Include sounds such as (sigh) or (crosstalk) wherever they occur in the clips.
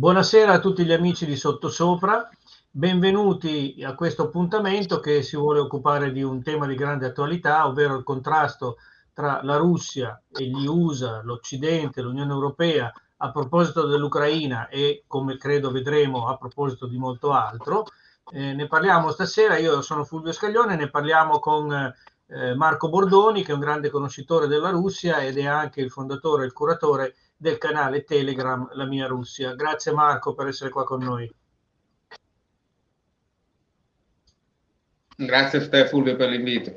Buonasera a tutti gli amici di Sottosopra, benvenuti a questo appuntamento che si vuole occupare di un tema di grande attualità, ovvero il contrasto tra la Russia e gli USA, l'Occidente, l'Unione Europea a proposito dell'Ucraina e, come credo vedremo, a proposito di molto altro. Eh, ne parliamo stasera, io sono Fulvio Scaglione, ne parliamo con eh, Marco Bordoni, che è un grande conoscitore della Russia ed è anche il fondatore e il curatore del canale Telegram La mia Russia. Grazie Marco per essere qua con noi. Grazie a te Fulvio per l'invito.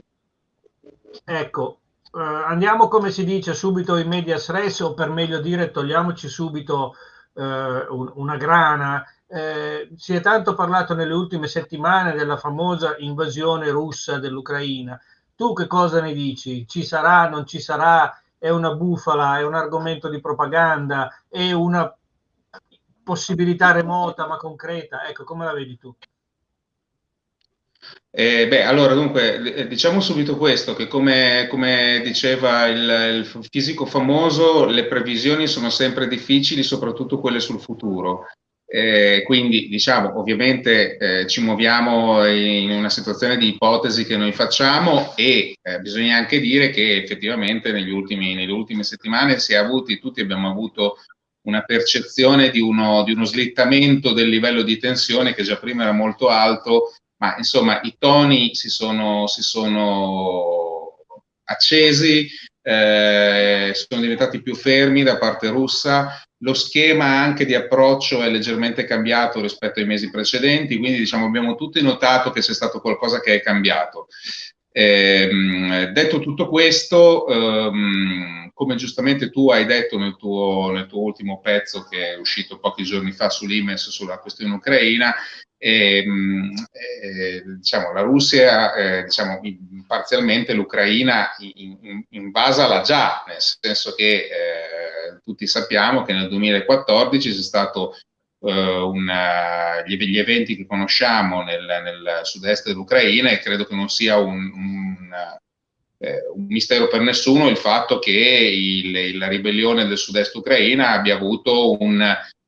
Ecco, eh, andiamo come si dice subito in medias res o per meglio dire togliamoci subito eh, un, una grana. Eh, si è tanto parlato nelle ultime settimane della famosa invasione russa dell'Ucraina. Tu che cosa ne dici? Ci sarà, non ci sarà? È una bufala, è un argomento di propaganda, è una possibilità remota ma concreta? Ecco, come la vedi tu? Eh, beh, allora, dunque, eh, diciamo subito questo, che come, come diceva il, il, fisico famoso, le previsioni sono sempre difficili, soprattutto quelle sul futuro. Eh, quindi diciamo ovviamente eh, ci muoviamo in una situazione di ipotesi che noi facciamo e eh, bisogna anche dire che effettivamente negli ultimi, nelle ultime settimane si è avuti, tutti abbiamo avuto una percezione di uno, di uno slittamento del livello di tensione che già prima era molto alto, ma insomma i toni si sono, si sono accesi, eh, sono diventati più fermi da parte russa, lo schema anche di approccio è leggermente cambiato rispetto ai mesi precedenti, quindi diciamo abbiamo tutti notato che c'è stato qualcosa che è cambiato. Eh, detto tutto questo, ehm, come giustamente tu hai detto nel tuo, nel tuo, ultimo pezzo che è uscito pochi giorni fa sull'IMES sulla questione ucraina, ehm, eh, diciamo, la Russia, eh, diciamo, parzialmente l'Ucraina invasa la già, nel senso che eh, tutti sappiamo che nel 2014 c'è stato uh, una, gli, gli, eventi che conosciamo nel, nel sud-est dell'Ucraina e credo che non sia un, un, eh, un, mistero per nessuno il fatto che il, la ribellione del sud-est Ucraina abbia avuto un,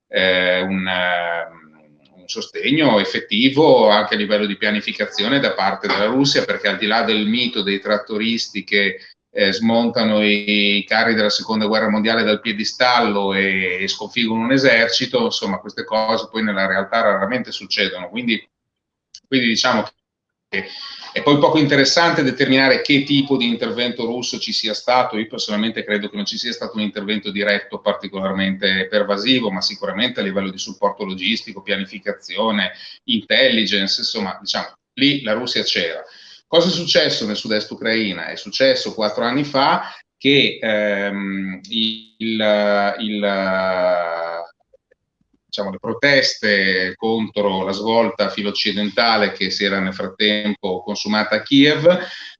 eh, un sostegno effettivo anche a livello di pianificazione da parte della Russia, perché al di là del mito dei trattoristi che eh, smontano i, i, carri della seconda guerra mondiale dal piedistallo e, e sconfiggono un esercito, insomma queste cose poi nella realtà raramente succedono, quindi, quindi diciamo che è poi poco interessante determinare che tipo di intervento russo ci sia stato, io personalmente credo che non ci sia stato un intervento diretto particolarmente pervasivo, ma sicuramente a livello di supporto logistico, pianificazione, intelligence, insomma diciamo lì la Russia c'era. Cosa è successo nel sud-est Ucraina? È successo quattro anni fa che ehm, il, il, diciamo, le proteste contro la svolta filo-occidentale che si era nel frattempo consumata a Kiev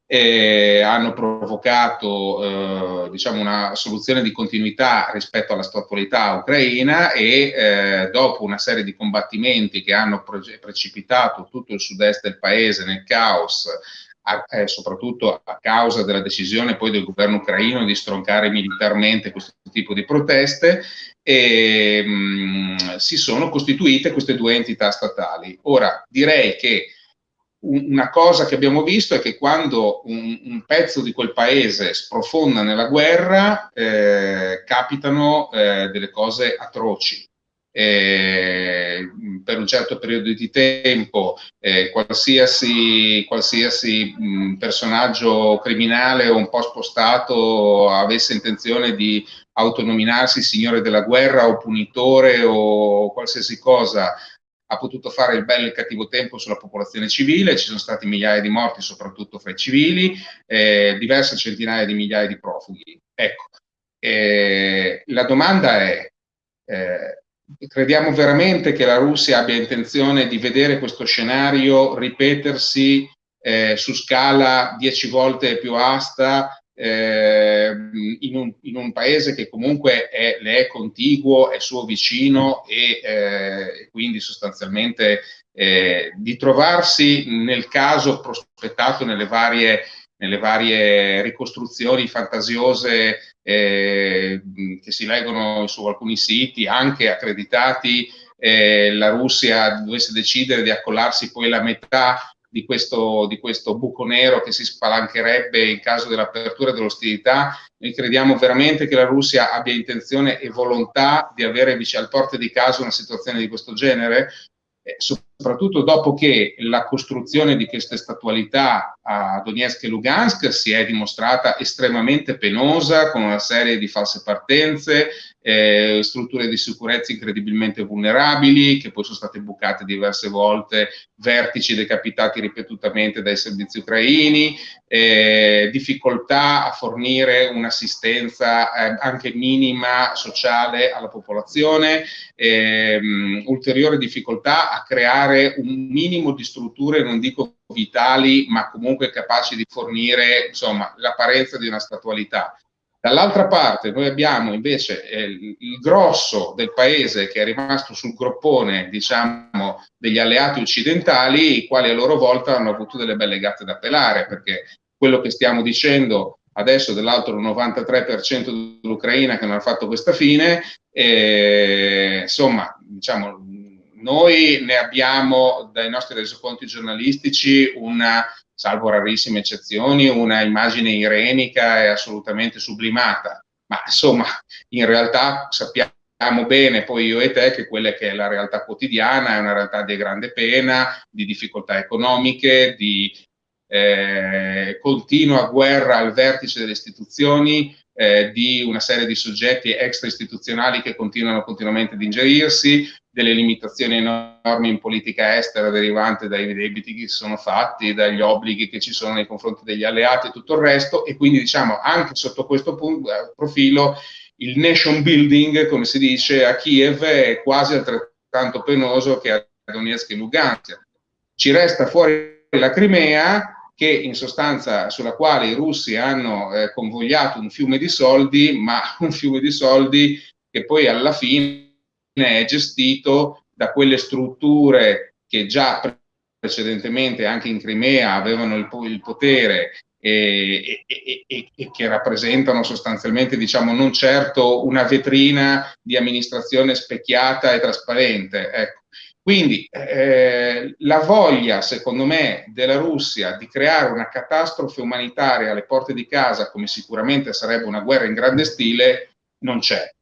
eh, hanno provocato eh, diciamo una soluzione di continuità rispetto alla statualità ucraina e eh, dopo una serie di combattimenti che hanno pre precipitato tutto il sud-est del paese nel caos a, eh, soprattutto a causa della decisione poi del governo ucraino di stroncare militarmente questo tipo di proteste, e, mh, mm, si sono costituite queste due entità statali. Ora, direi che una cosa che abbiamo visto è che quando un, un pezzo di quel paese sprofonda nella guerra, eh, capitano eh, delle cose atroci. Eh, per un certo periodo di tempo eh, qualsiasi, qualsiasi mh, personaggio criminale o un po' spostato avesse intenzione di autonominarsi signore della guerra o punitore o qualsiasi cosa ha potuto fare il bello e il cattivo tempo sulla popolazione civile, ci sono stati migliaia di morti soprattutto fra i civili, eh, diverse centinaia di migliaia di profughi. Ecco, eh, la domanda è, eh, crediamo veramente che la Russia abbia intenzione di vedere questo scenario ripetersi eh, su scala dieci volte più asta eh, in, un, in, un, paese che comunque è, le è contiguo, è suo vicino e eh, quindi sostanzialmente eh, di trovarsi nel caso prospettato nelle varie, nelle varie ricostruzioni fantasiose eh, che si leggono su alcuni siti, anche accreditati, eh, la Russia dovesse decidere di accollarsi poi la metà di questo, di questo, buco nero che si spalancherebbe in caso dell'apertura dell'ostilità. Noi crediamo veramente che la Russia abbia intenzione e volontà di avere al porte di casa una situazione di questo genere, eh, soprattutto dopo che la costruzione di queste statualità a Donetsk e Lugansk si è dimostrata estremamente penosa, con una serie di false partenze, eh, strutture di sicurezza incredibilmente vulnerabili, che poi sono state bucate diverse volte, vertici decapitati ripetutamente dai servizi ucraini, eh, difficoltà a fornire un'assistenza eh, anche minima sociale alla popolazione, ehm, ulteriore difficoltà a creare un minimo di strutture, non dico vitali, ma comunque capaci di fornire l'apparenza di una statualità. Dall'altra parte noi abbiamo invece eh, il grosso del paese che è rimasto sul groppone, diciamo, degli alleati occidentali, i quali a loro volta hanno avuto delle belle gatte da pelare, perché quello che stiamo dicendo adesso dell'altro 93% dell'Ucraina che non ha fatto questa fine, eh, insomma, diciamo, noi ne abbiamo dai nostri resoconti giornalistici una salvo rarissime eccezioni, una immagine irenica e assolutamente sublimata. Ma insomma, in realtà sappiamo bene poi io e te che quella che è la realtà quotidiana è una realtà di grande pena, di difficoltà economiche, di eh, continua guerra al vertice delle istituzioni, eh, di una serie di soggetti extra istituzionali che continuano continuamente ad ingerirsi, delle limitazioni enormi in politica estera derivanti dai debiti che si sono fatti, dagli obblighi che ci sono nei confronti degli alleati e tutto il resto e quindi diciamo anche sotto questo punto, profilo il nation building, come si dice a Kiev, è quasi altrettanto penoso che a Donetsk e Lugansk. Ci resta fuori la Crimea, che in sostanza sulla quale i russi hanno eh, convogliato un fiume di soldi, ma (laughs) un fiume di soldi che poi alla fine è gestito da quelle strutture che già precedentemente anche in Crimea avevano il, il potere e, e, e, e, che rappresentano sostanzialmente, diciamo, non certo una vetrina di amministrazione specchiata e trasparente. Ecco. Quindi eh, la voglia, secondo me, della Russia di creare una catastrofe umanitaria alle porte di casa, come sicuramente sarebbe una guerra in grande stile, non c'è.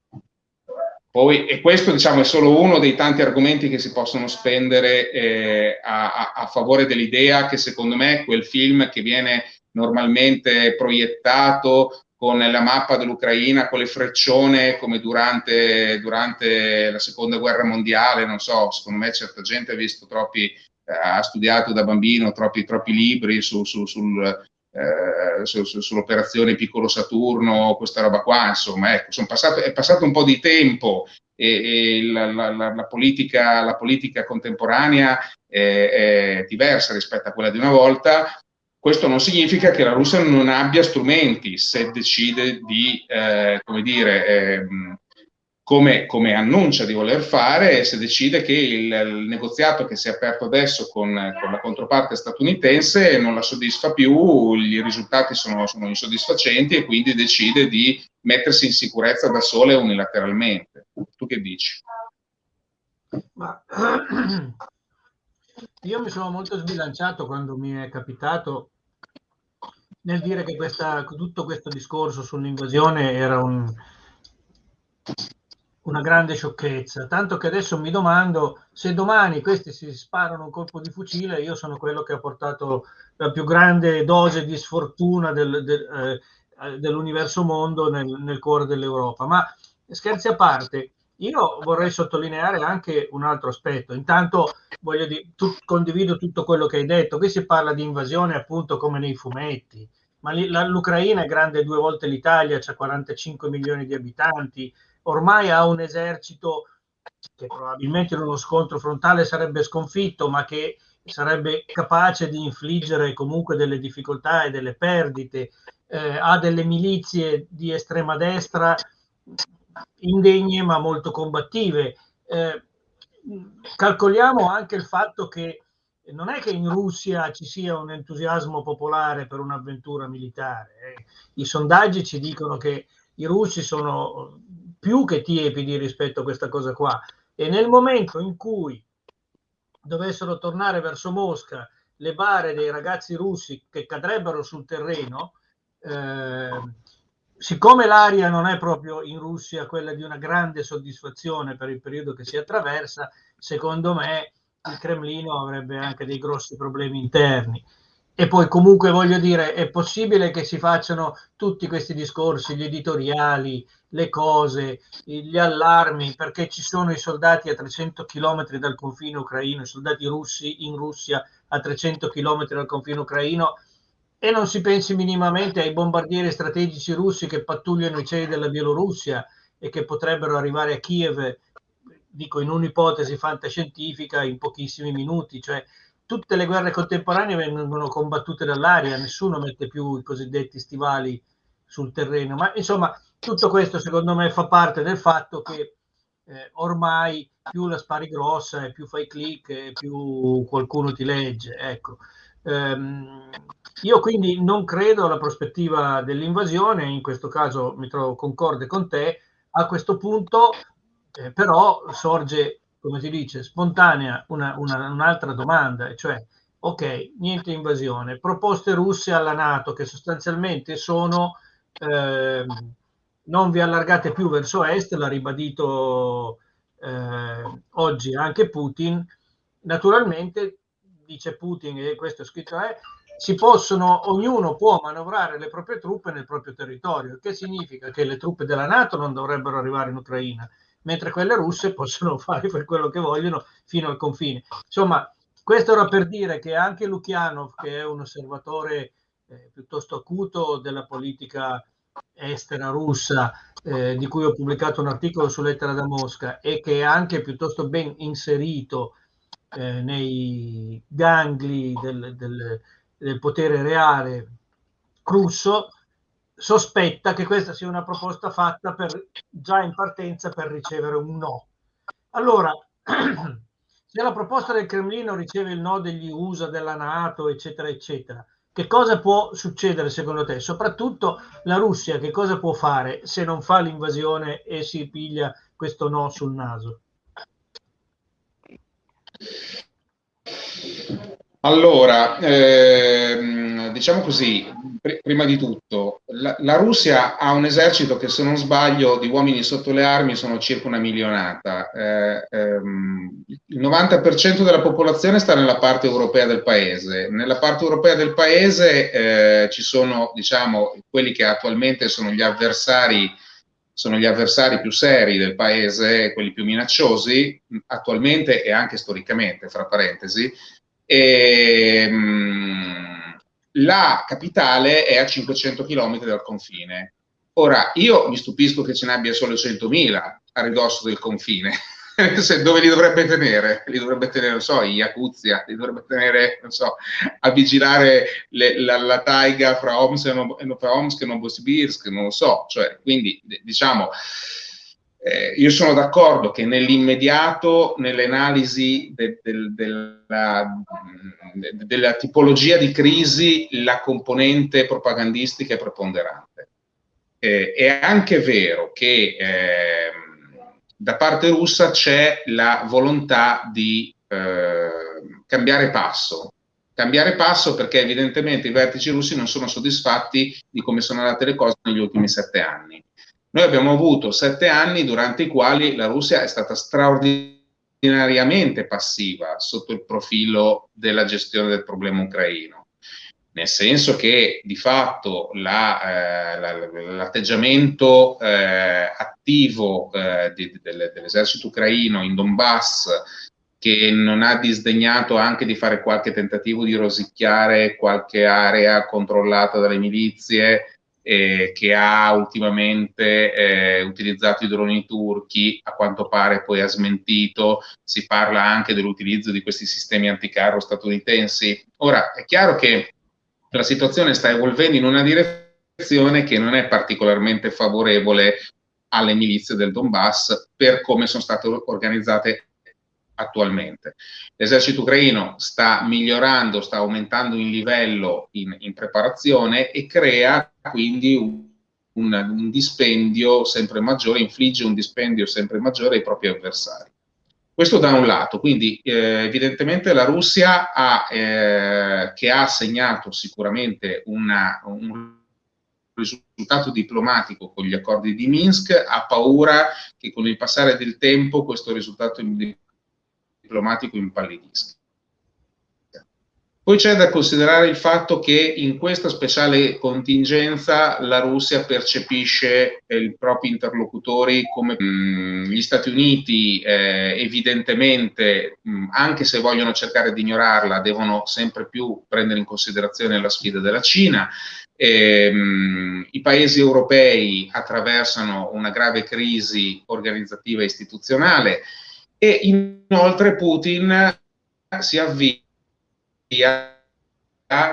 Poi, e questo diciamo, è solo uno dei tanti argomenti che si possono spendere eh, a, a, favore dell'idea che secondo me quel film che viene normalmente proiettato con la mappa dell'Ucraina, con le freccione come durante, durante, la seconda guerra mondiale, non so, secondo me certa gente ha visto troppi, ha studiato da bambino troppi, troppi libri su, su, sul, eh, su, su, sull'operazione Piccolo Saturno, questa roba qua, insomma, ecco, passato, è passato un po' di tempo e, e la, la, la, politica, la politica contemporanea è, è diversa rispetto a quella di una volta, questo non significa che la Russia non abbia strumenti se decide di, eh, come dire, eh, come, come, annuncia di voler fare se decide che il, il negoziato che si è aperto adesso con, con, la controparte statunitense non la soddisfa più, i risultati sono, sono, insoddisfacenti e quindi decide di mettersi in sicurezza da sola unilateralmente. Tu che dici? Ma, (clears throat) io mi sono molto sbilanciato quando mi è capitato nel dire che questa, tutto questo discorso sull'invasione era un, una grande sciocchezza, tanto che adesso mi domando se domani questi si sparano un colpo di fucile, io sono quello che ha portato la più grande dose di sfortuna del, del, eh, dell'universo mondo nel, nel cuore dell'Europa. Ma scherzi a parte, io vorrei sottolineare anche un altro aspetto. Intanto voglio dire, tu, condivido tutto quello che hai detto. Qui si parla di invasione appunto come nei fumetti, ma l'Ucraina è grande due volte l'Italia, c'ha 45 milioni di abitanti, ormai ha un esercito che probabilmente in uno scontro frontale sarebbe sconfitto, ma che sarebbe capace di infliggere comunque delle difficoltà e delle perdite, eh, ha delle milizie di estrema destra indegne ma molto combattive. Eh, calcoliamo anche il fatto che non è che in Russia ci sia un entusiasmo popolare per un'avventura militare. Eh. I sondaggi ci dicono che i russi sono più che tiepidi rispetto a questa cosa qua. E nel momento in cui dovessero tornare verso Mosca le bare dei ragazzi russi che cadrebbero sul terreno, eh, siccome l'aria non è proprio in Russia quella di una grande soddisfazione per il periodo che si attraversa, secondo me il Cremlino avrebbe anche dei grossi problemi interni. E poi comunque voglio dire, è possibile che si facciano tutti questi discorsi, gli editoriali, le cose, gli allarmi, perché ci sono i soldati a 300 km dal confine ucraino, i soldati russi in Russia a 300 km dal confine ucraino e non si pensi minimamente ai bombardieri strategici russi che pattugliano i cieli della Bielorussia e che potrebbero arrivare a Kiev, dico in un'ipotesi fantascientifica, in pochissimi minuti, cioè tutte le guerre contemporanee vengono combattute dall'aria, nessuno mette più i cosiddetti stivali sul terreno, ma insomma tutto questo secondo me fa parte del fatto che eh, ormai più la spari grossa e più fai click e più qualcuno ti legge. Ecco. Ehm, io quindi non credo alla prospettiva dell'invasione, in questo caso mi trovo concorde con te, a questo punto eh, però sorge come si dice, spontanea una, una, un'altra domanda, cioè, ok, niente invasione, proposte russe alla Nato che sostanzialmente sono eh, non vi allargate più verso est, l'ha ribadito eh, oggi anche Putin, naturalmente dice Putin, e questo è scritto è, si possono, ognuno può manovrare le proprie truppe nel proprio territorio, che significa che le truppe della Nato non dovrebbero arrivare in Ucraina, mentre quelle russe (laughs) possono fare per quello che vogliono fino al confine. Insomma, questo era per dire che anche Lukianov, che è un osservatore eh, piuttosto acuto della politica estera russa, eh, di cui ho pubblicato un articolo su Lettera da Mosca, e che è anche piuttosto ben inserito eh, nei gangli del, del, del potere reale russo, sospetta che questa sia una proposta fatta per, già in partenza per ricevere un no. Allora, (clears throat) se la proposta del Cremlino riceve il no degli USA, della Nato, eccetera, eccetera, che cosa può succedere secondo te? Soprattutto la Russia, che cosa può fare se non fa l'invasione e si piglia questo no sul naso? Allora, ehm, diciamo così, pr prima di tutto, la, la, Russia ha un esercito che se non sbaglio di uomini sotto le armi sono circa una milionata. Eh, ehm, il 90% della popolazione sta nella parte europea del paese. Nella parte europea del paese eh, ci sono, diciamo, quelli che attualmente sono gli avversari sono gli avversari più seri del paese, quelli più minacciosi, attualmente e anche storicamente, fra parentesi, e, ehm, la capitale è a 500 km dal confine. Ora, io mi stupisco che ce ne abbia solo 100.000 a ridosso del confine. (laughs) Dove li dovrebbe tenere? Li dovrebbe tenere, non so, in Yakuzia, li dovrebbe tenere, non so, a vigilare le, la, la, taiga fra Omsk e Novosibirsk, non lo so. Cioè, quindi, diciamo, eh, io sono d'accordo che nell'immediato, nelle analisi de, de, de, della, della tipologia di crisi, la componente propagandistica è preponderante. Eh, è anche vero che eh, da parte russa c'è la volontà di eh, cambiare passo. Cambiare passo perché evidentemente i vertici russi non sono soddisfatti di come sono andate le cose negli ultimi sette anni noi abbiamo avuto sette anni durante i quali la Russia è stata straordinariamente passiva sotto il profilo della gestione del problema ucraino, nel senso che di fatto l'atteggiamento la, eh, attivo eh, di, del, dell'esercito ucraino in Donbass che non ha disdegnato anche di fare qualche tentativo di rosicchiare qualche area controllata dalle milizie, eh, che ha ultimamente eh, utilizzato i droni turchi, a quanto pare poi ha smentito, si parla anche dell'utilizzo di questi sistemi anticarro statunitensi. Ora, è chiaro che la situazione sta evolvendo in una direzione che non è particolarmente favorevole alle milizie del Donbass per come sono state organizzate attualmente. L'esercito ucraino sta migliorando, sta aumentando in livello in, in preparazione e crea quindi un, un, un, dispendio sempre maggiore, infligge un dispendio sempre maggiore ai propri avversari. Questo da un lato, quindi eh, evidentemente la Russia ha, eh, che ha segnato sicuramente una, un risultato diplomatico con gli accordi di Minsk, ha paura che con il passare del tempo questo risultato diplomatico impallidisca. Poi c'è da considerare il fatto che in questa speciale contingenza la Russia percepisce eh, i propri interlocutori come mh, mm, gli Stati Uniti, eh, evidentemente, mh, mm, anche se vogliono cercare di ignorarla, devono sempre più prendere in considerazione la sfida della Cina. E, mh, mm, I paesi europei attraversano una grave crisi organizzativa e istituzionale e inoltre Putin si avvia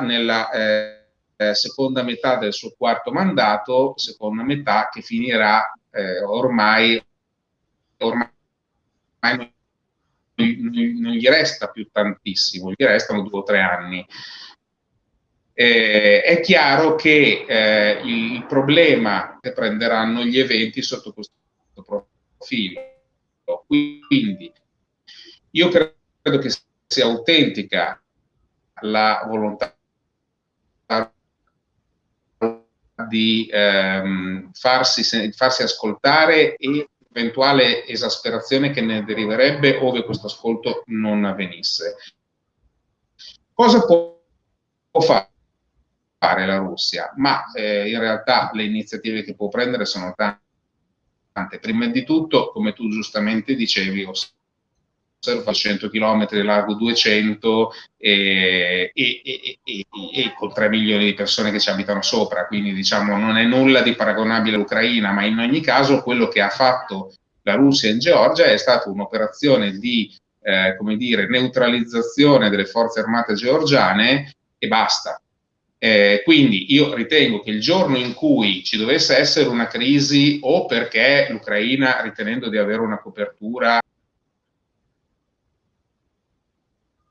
nella eh, eh, seconda metà del suo quarto mandato, seconda metà che finirà eh, ormai, ormai non, non, gli resta più tantissimo, gli restano due o tre anni. Eh, è chiaro che eh, il problema che prenderanno gli eventi sotto questo profilo. Quindi io credo che sia autentica la volontà di ehm, farsi, farsi ascoltare e eventuale esasperazione che ne deriverebbe ove questo ascolto non avvenisse. Cosa può fare la Russia? Ma eh, in realtà le iniziative che può prendere sono tante. Prima di tutto, come tu giustamente dicevi, fa 100 km, largo 200 e, e, e, e, con 3 milioni di persone che ci abitano sopra, quindi diciamo non è nulla di paragonabile all'Ucraina, ma in ogni caso quello che ha fatto la Russia in Georgia è stata un'operazione di eh, come dire, neutralizzazione delle forze armate georgiane e basta. Eh, quindi io ritengo che il giorno in cui ci dovesse essere una crisi o perché l'Ucraina, ritenendo di avere una copertura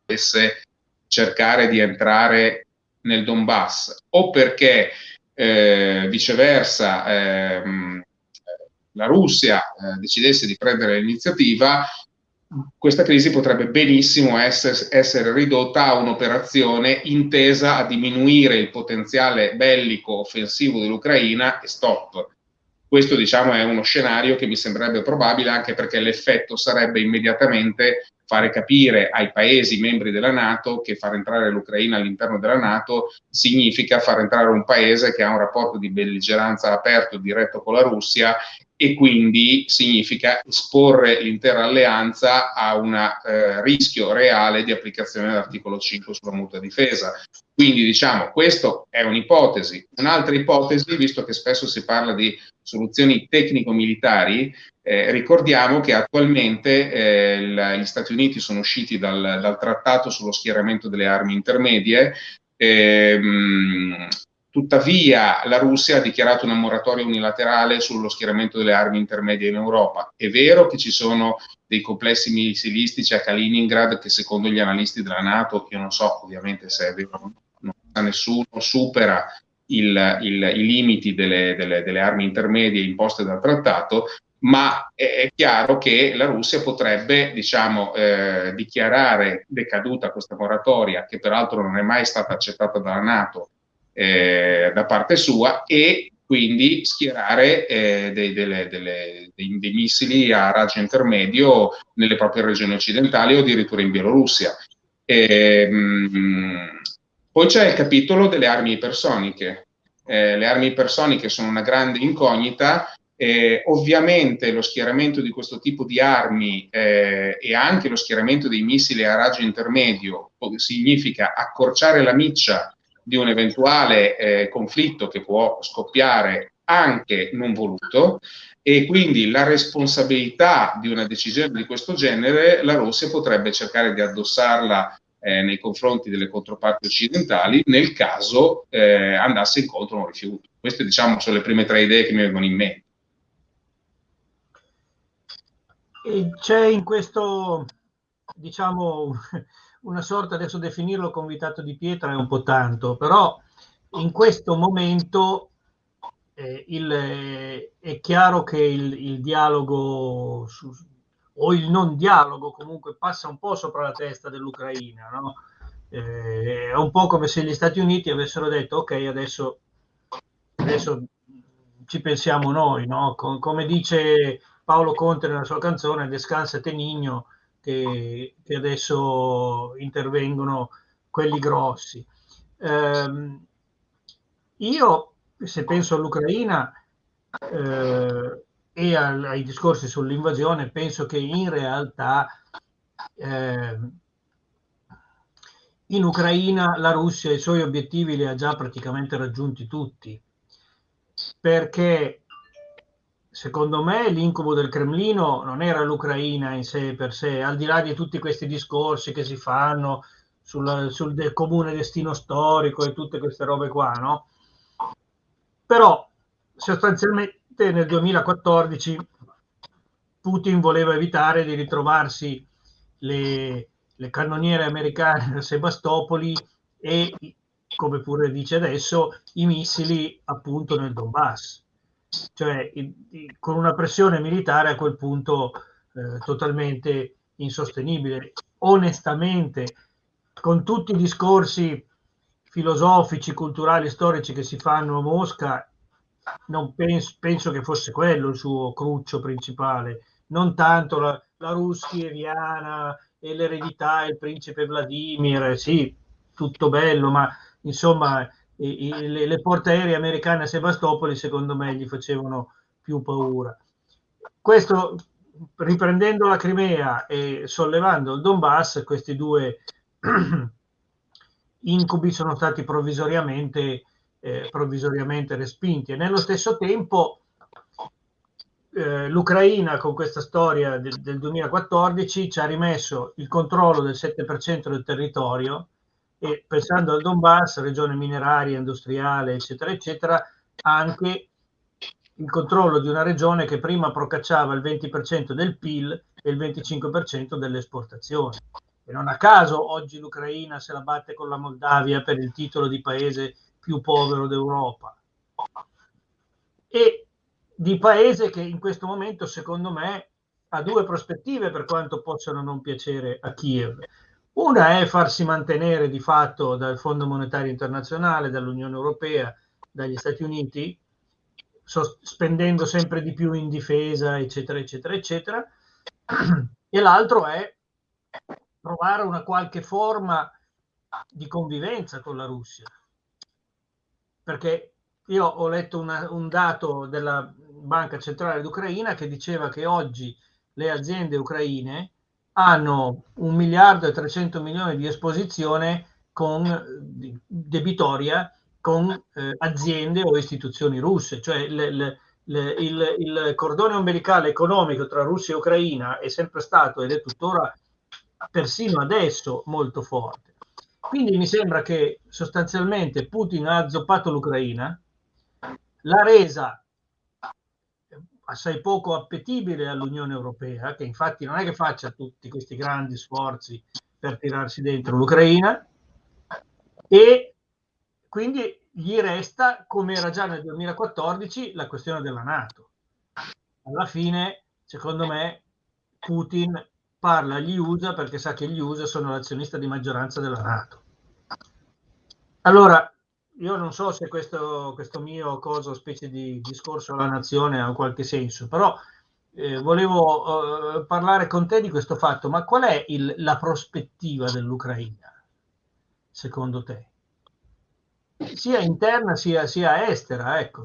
dovesse cercare di entrare nel Donbass o perché eh, viceversa ehm, la Russia eh, decidesse di prendere l'iniziativa, questa crisi potrebbe benissimo essere, essere ridotta a un'operazione intesa a diminuire il potenziale bellico offensivo dell'Ucraina e stop. Questo diciamo è uno scenario che mi sembrerebbe probabile anche perché l'effetto sarebbe immediatamente fare capire ai paesi membri della Nato che far entrare l'Ucraina all'interno della Nato significa far entrare un paese che ha un rapporto di belligeranza aperto diretto con la Russia e quindi significa esporre l'intera alleanza a un eh, rischio reale di applicazione dell'articolo 5 sulla mutua difesa. Quindi diciamo, questa è un'ipotesi. Un'altra ipotesi, visto che spesso si parla di soluzioni tecnico-militari, eh, ricordiamo che attualmente eh, la, gli Stati Uniti sono usciti dal, dal, trattato sullo schieramento delle armi intermedie, ehm, tuttavia la Russia ha dichiarato una moratoria unilaterale sullo schieramento delle armi intermedie in Europa. È vero che ci sono dei complessi missilistici a Kaliningrad che secondo gli analisti della Nato, io non so ovviamente se è vero, non sa nessuno, supera il, il, i limiti delle, delle, delle, armi intermedie imposte dal trattato, ma è, chiaro che la Russia potrebbe diciamo, eh, dichiarare decaduta questa moratoria, che peraltro non è mai stata accettata dalla Nato eh, da parte sua, e quindi schierare eh, dei, delle, delle, dei, dei, missili a raggio intermedio nelle proprie regioni occidentali o addirittura in Bielorussia. E, mh, poi c'è il capitolo delle armi ipersoniche. Eh, le armi ipersoniche sono una grande incognita eh, ovviamente lo schieramento di questo tipo di armi eh, e anche lo schieramento dei missili a raggio intermedio significa accorciare la miccia di un eventuale eh, conflitto che può scoppiare anche non voluto e quindi la responsabilità di una decisione di questo genere la Russia potrebbe cercare di addossarla eh, nei confronti delle controparti occidentali nel caso eh, andasse incontro a un rifiuto. Queste diciamo sono le prime tre idee che mi vengono in mente. c'è in questo, diciamo, una sorta, adesso definirlo convitato di pietra è un po' tanto, però in questo momento eh, il, è chiaro che il, il dialogo su, o il non dialogo comunque passa un po' sopra la testa dell'Ucraina. No? Eh, è un po' come se gli Stati Uniti avessero detto ok, adesso, adesso ci pensiamo noi, no? Com- come dice Paolo Conte nella sua canzone Descansa Tenigno, che, che adesso intervengono quelli grossi. Eh, io, se penso all'Ucraina eh, e al, ai discorsi sull'invasione, penso che in realtà eh, in Ucraina la Russia i suoi obiettivi li ha già praticamente raggiunti tutti, perché secondo me l'incubo del Cremlino non era l'Ucraina in sé per sé, al di là di tutti questi discorsi che si fanno sul, sul comune destino storico e tutte queste robe qua, no? Però sostanzialmente nel 2014 Putin voleva evitare di ritrovarsi le, le cannoniere americane a Sebastopoli e, come pure dice adesso, i missili appunto nel Donbass. Cioè, con una pressione militare a quel punto eh, totalmente insostenibile. Onestamente, con tutti i discorsi filosofici, culturali, storici che si fanno a Mosca, non penso, penso che fosse quello il suo cruccio principale, non tanto la, la russieviana e l'eredità, il principe Vladimir, sì, tutto bello, ma insomma i, i, le, le portaerei americane a Sebastopoli secondo me gli facevano più paura. Questo riprendendo la Crimea e sollevando il Donbass, questi due (clears throat) incubi sono stati provvisoriamente, eh, provvisoriamente respinti e nello stesso tempo eh, l'Ucraina con questa storia del, del, 2014 ci ha rimesso il controllo del 7% del territorio e pensando al Donbass, regione mineraria, industriale, eccetera, eccetera, anche il controllo di una regione che prima procacciava il 20% del PIL e il 25% delle esportazioni. E non a caso oggi l'Ucraina se la batte con la Moldavia per il titolo di paese più povero d'Europa. E di paese che in questo momento, secondo me, ha due prospettive per quanto possano non piacere a Kiev. Una è farsi mantenere di fatto dal Fondo Monetario Internazionale, dall'Unione Europea, dagli Stati Uniti, spendendo sempre di più in difesa, eccetera, eccetera, eccetera. (clears throat) E l'altro è trovare una qualche forma di convivenza con la Russia. Perché io ho letto una, un dato della Banca Centrale d'Ucraina che diceva che oggi le aziende ucraine hanno un miliardo e 300 milioni di esposizione con debitoria con eh, aziende o istituzioni russe, cioè le, le, le, il, il, cordone ombelicale economico tra Russia e Ucraina è sempre stato ed è tuttora persino adesso molto forte. Quindi mi sembra che sostanzialmente Putin ha azzoppato l'Ucraina, l'ha resa assai poco appetibile all'Unione Europea, che infatti non è che faccia tutti questi grandi sforzi per tirarsi dentro l'Ucraina, e quindi gli resta, come era già nel 2014, la questione della Nato. Alla fine, secondo me, Putin parla agli USA perché sa che gli USA sono l'azionista di maggioranza della Nato. Allora, io non so se questo, questo mio coso, specie di discorso alla nazione ha qualche senso, però eh, volevo eh, parlare con te di questo fatto, ma qual è il, la prospettiva dell'Ucraina, secondo te? Sia interna sia, sia estera, ecco.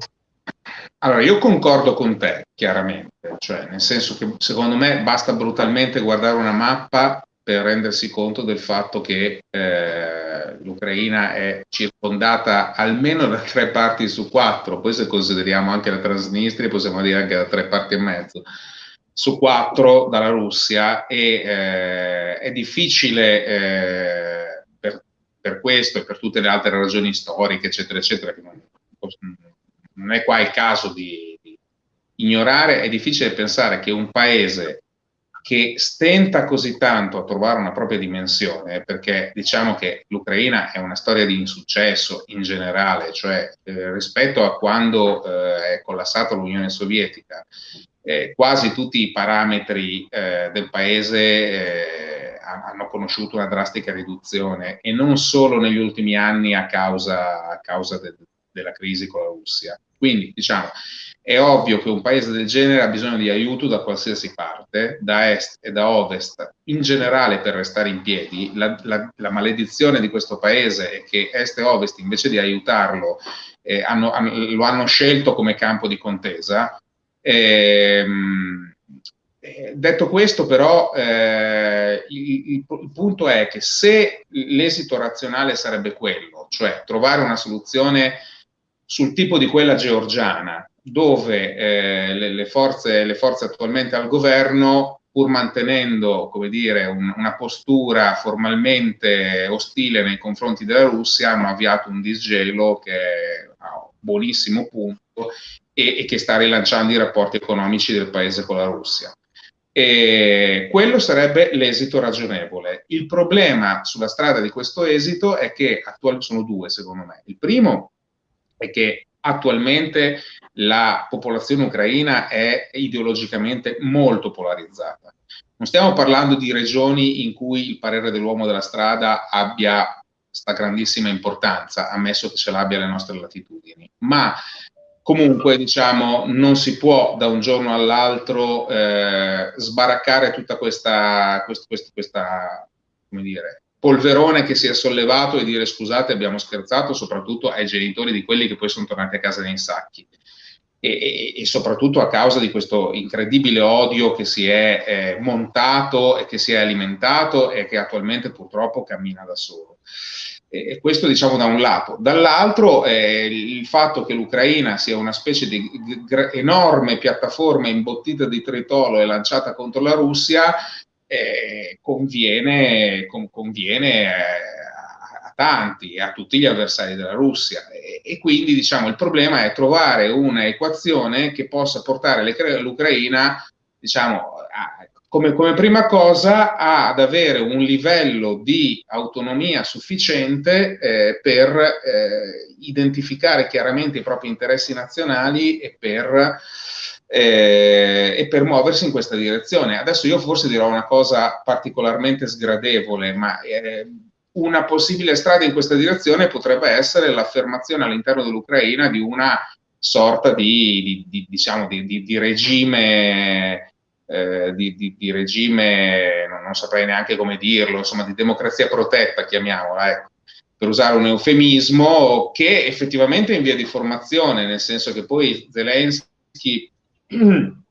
Allora, io concordo con te, chiaramente, cioè nel senso che secondo me basta brutalmente guardare una mappa per rendersi conto del fatto che eh, l'Ucraina è circondata almeno da tre parti su quattro, poi se consideriamo anche la Transnistria possiamo dire anche da tre parti e mezzo, su quattro dalla Russia e eh, è difficile eh, per, per, questo e per tutte le altre ragioni storiche, eccetera, eccetera, che non, non è qua il caso di, di ignorare, è difficile pensare che un paese che stenta così tanto a trovare una propria dimensione, perché diciamo che l'Ucraina è una storia di insuccesso in generale, cioè eh, rispetto a quando eh, è collassata l'Unione Sovietica, eh, quasi tutti i parametri eh, del paese eh, hanno conosciuto una drastica riduzione e non solo negli ultimi anni a causa, a causa de, della crisi con la Russia. Quindi, diciamo, è ovvio che un paese del genere ha bisogno di aiuto da qualsiasi parte, da est e da ovest, in generale per restare in piedi. La, la, la maledizione di questo paese è che est e ovest, invece di aiutarlo, eh, hanno, hanno, lo hanno scelto come campo di contesa. Ehm, eh, detto questo, però, eh, il, il, il, punto è che se l'esito razionale sarebbe quello, cioè trovare una soluzione sul tipo di quella georgiana, dove eh, le, le, forze, le, forze, attualmente al governo, pur mantenendo dire, un, una postura formalmente ostile nei confronti della Russia, hanno avviato un disgelo che è a buonissimo punto e, e che sta rilanciando i rapporti economici del paese con la Russia. E quello sarebbe l'esito ragionevole. Il problema sulla strada di questo esito è che attualmente sono due, secondo me. Il primo è che attualmente la popolazione ucraina è ideologicamente molto polarizzata. Non stiamo parlando di regioni in cui il parere dell'uomo della strada abbia questa grandissima importanza, ammesso che ce l'abbia alle nostre latitudini, ma comunque diciamo non si può da un giorno all'altro eh, sbaraccare tutta questa, questa, questa, questa come dire, polverone che si è sollevato e dire scusate abbiamo scherzato soprattutto ai genitori di quelli che poi sono tornati a casa nei sacchi e, e, soprattutto a causa di questo incredibile odio che si è eh, montato e che si è alimentato e che attualmente purtroppo cammina da solo. E questo diciamo da un lato. Dall'altro eh, il fatto che l'Ucraina sia una specie di enorme piattaforma imbottita di tritolo e lanciata contro la Russia eh, conviene, con, conviene eh, tanti, a tutti gli avversari della Russia. E, e, quindi diciamo, il problema è trovare un'equazione che possa portare l'Ucraina diciamo, a, come, come, prima cosa ad avere un livello di autonomia sufficiente eh, per eh, identificare chiaramente i propri interessi nazionali e per eh, e per muoversi in questa direzione. Adesso io forse dirò una cosa particolarmente sgradevole, ma eh, una possibile strada in questa direzione potrebbe essere l'affermazione all'interno dell'Ucraina di una sorta di, di, di diciamo, di, regime, eh, di, regime, non, non, saprei neanche come dirlo, insomma, di democrazia protetta, chiamiamola, ecco, per usare un eufemismo, che effettivamente è in via di formazione, nel senso che poi Zelensky (clears throat)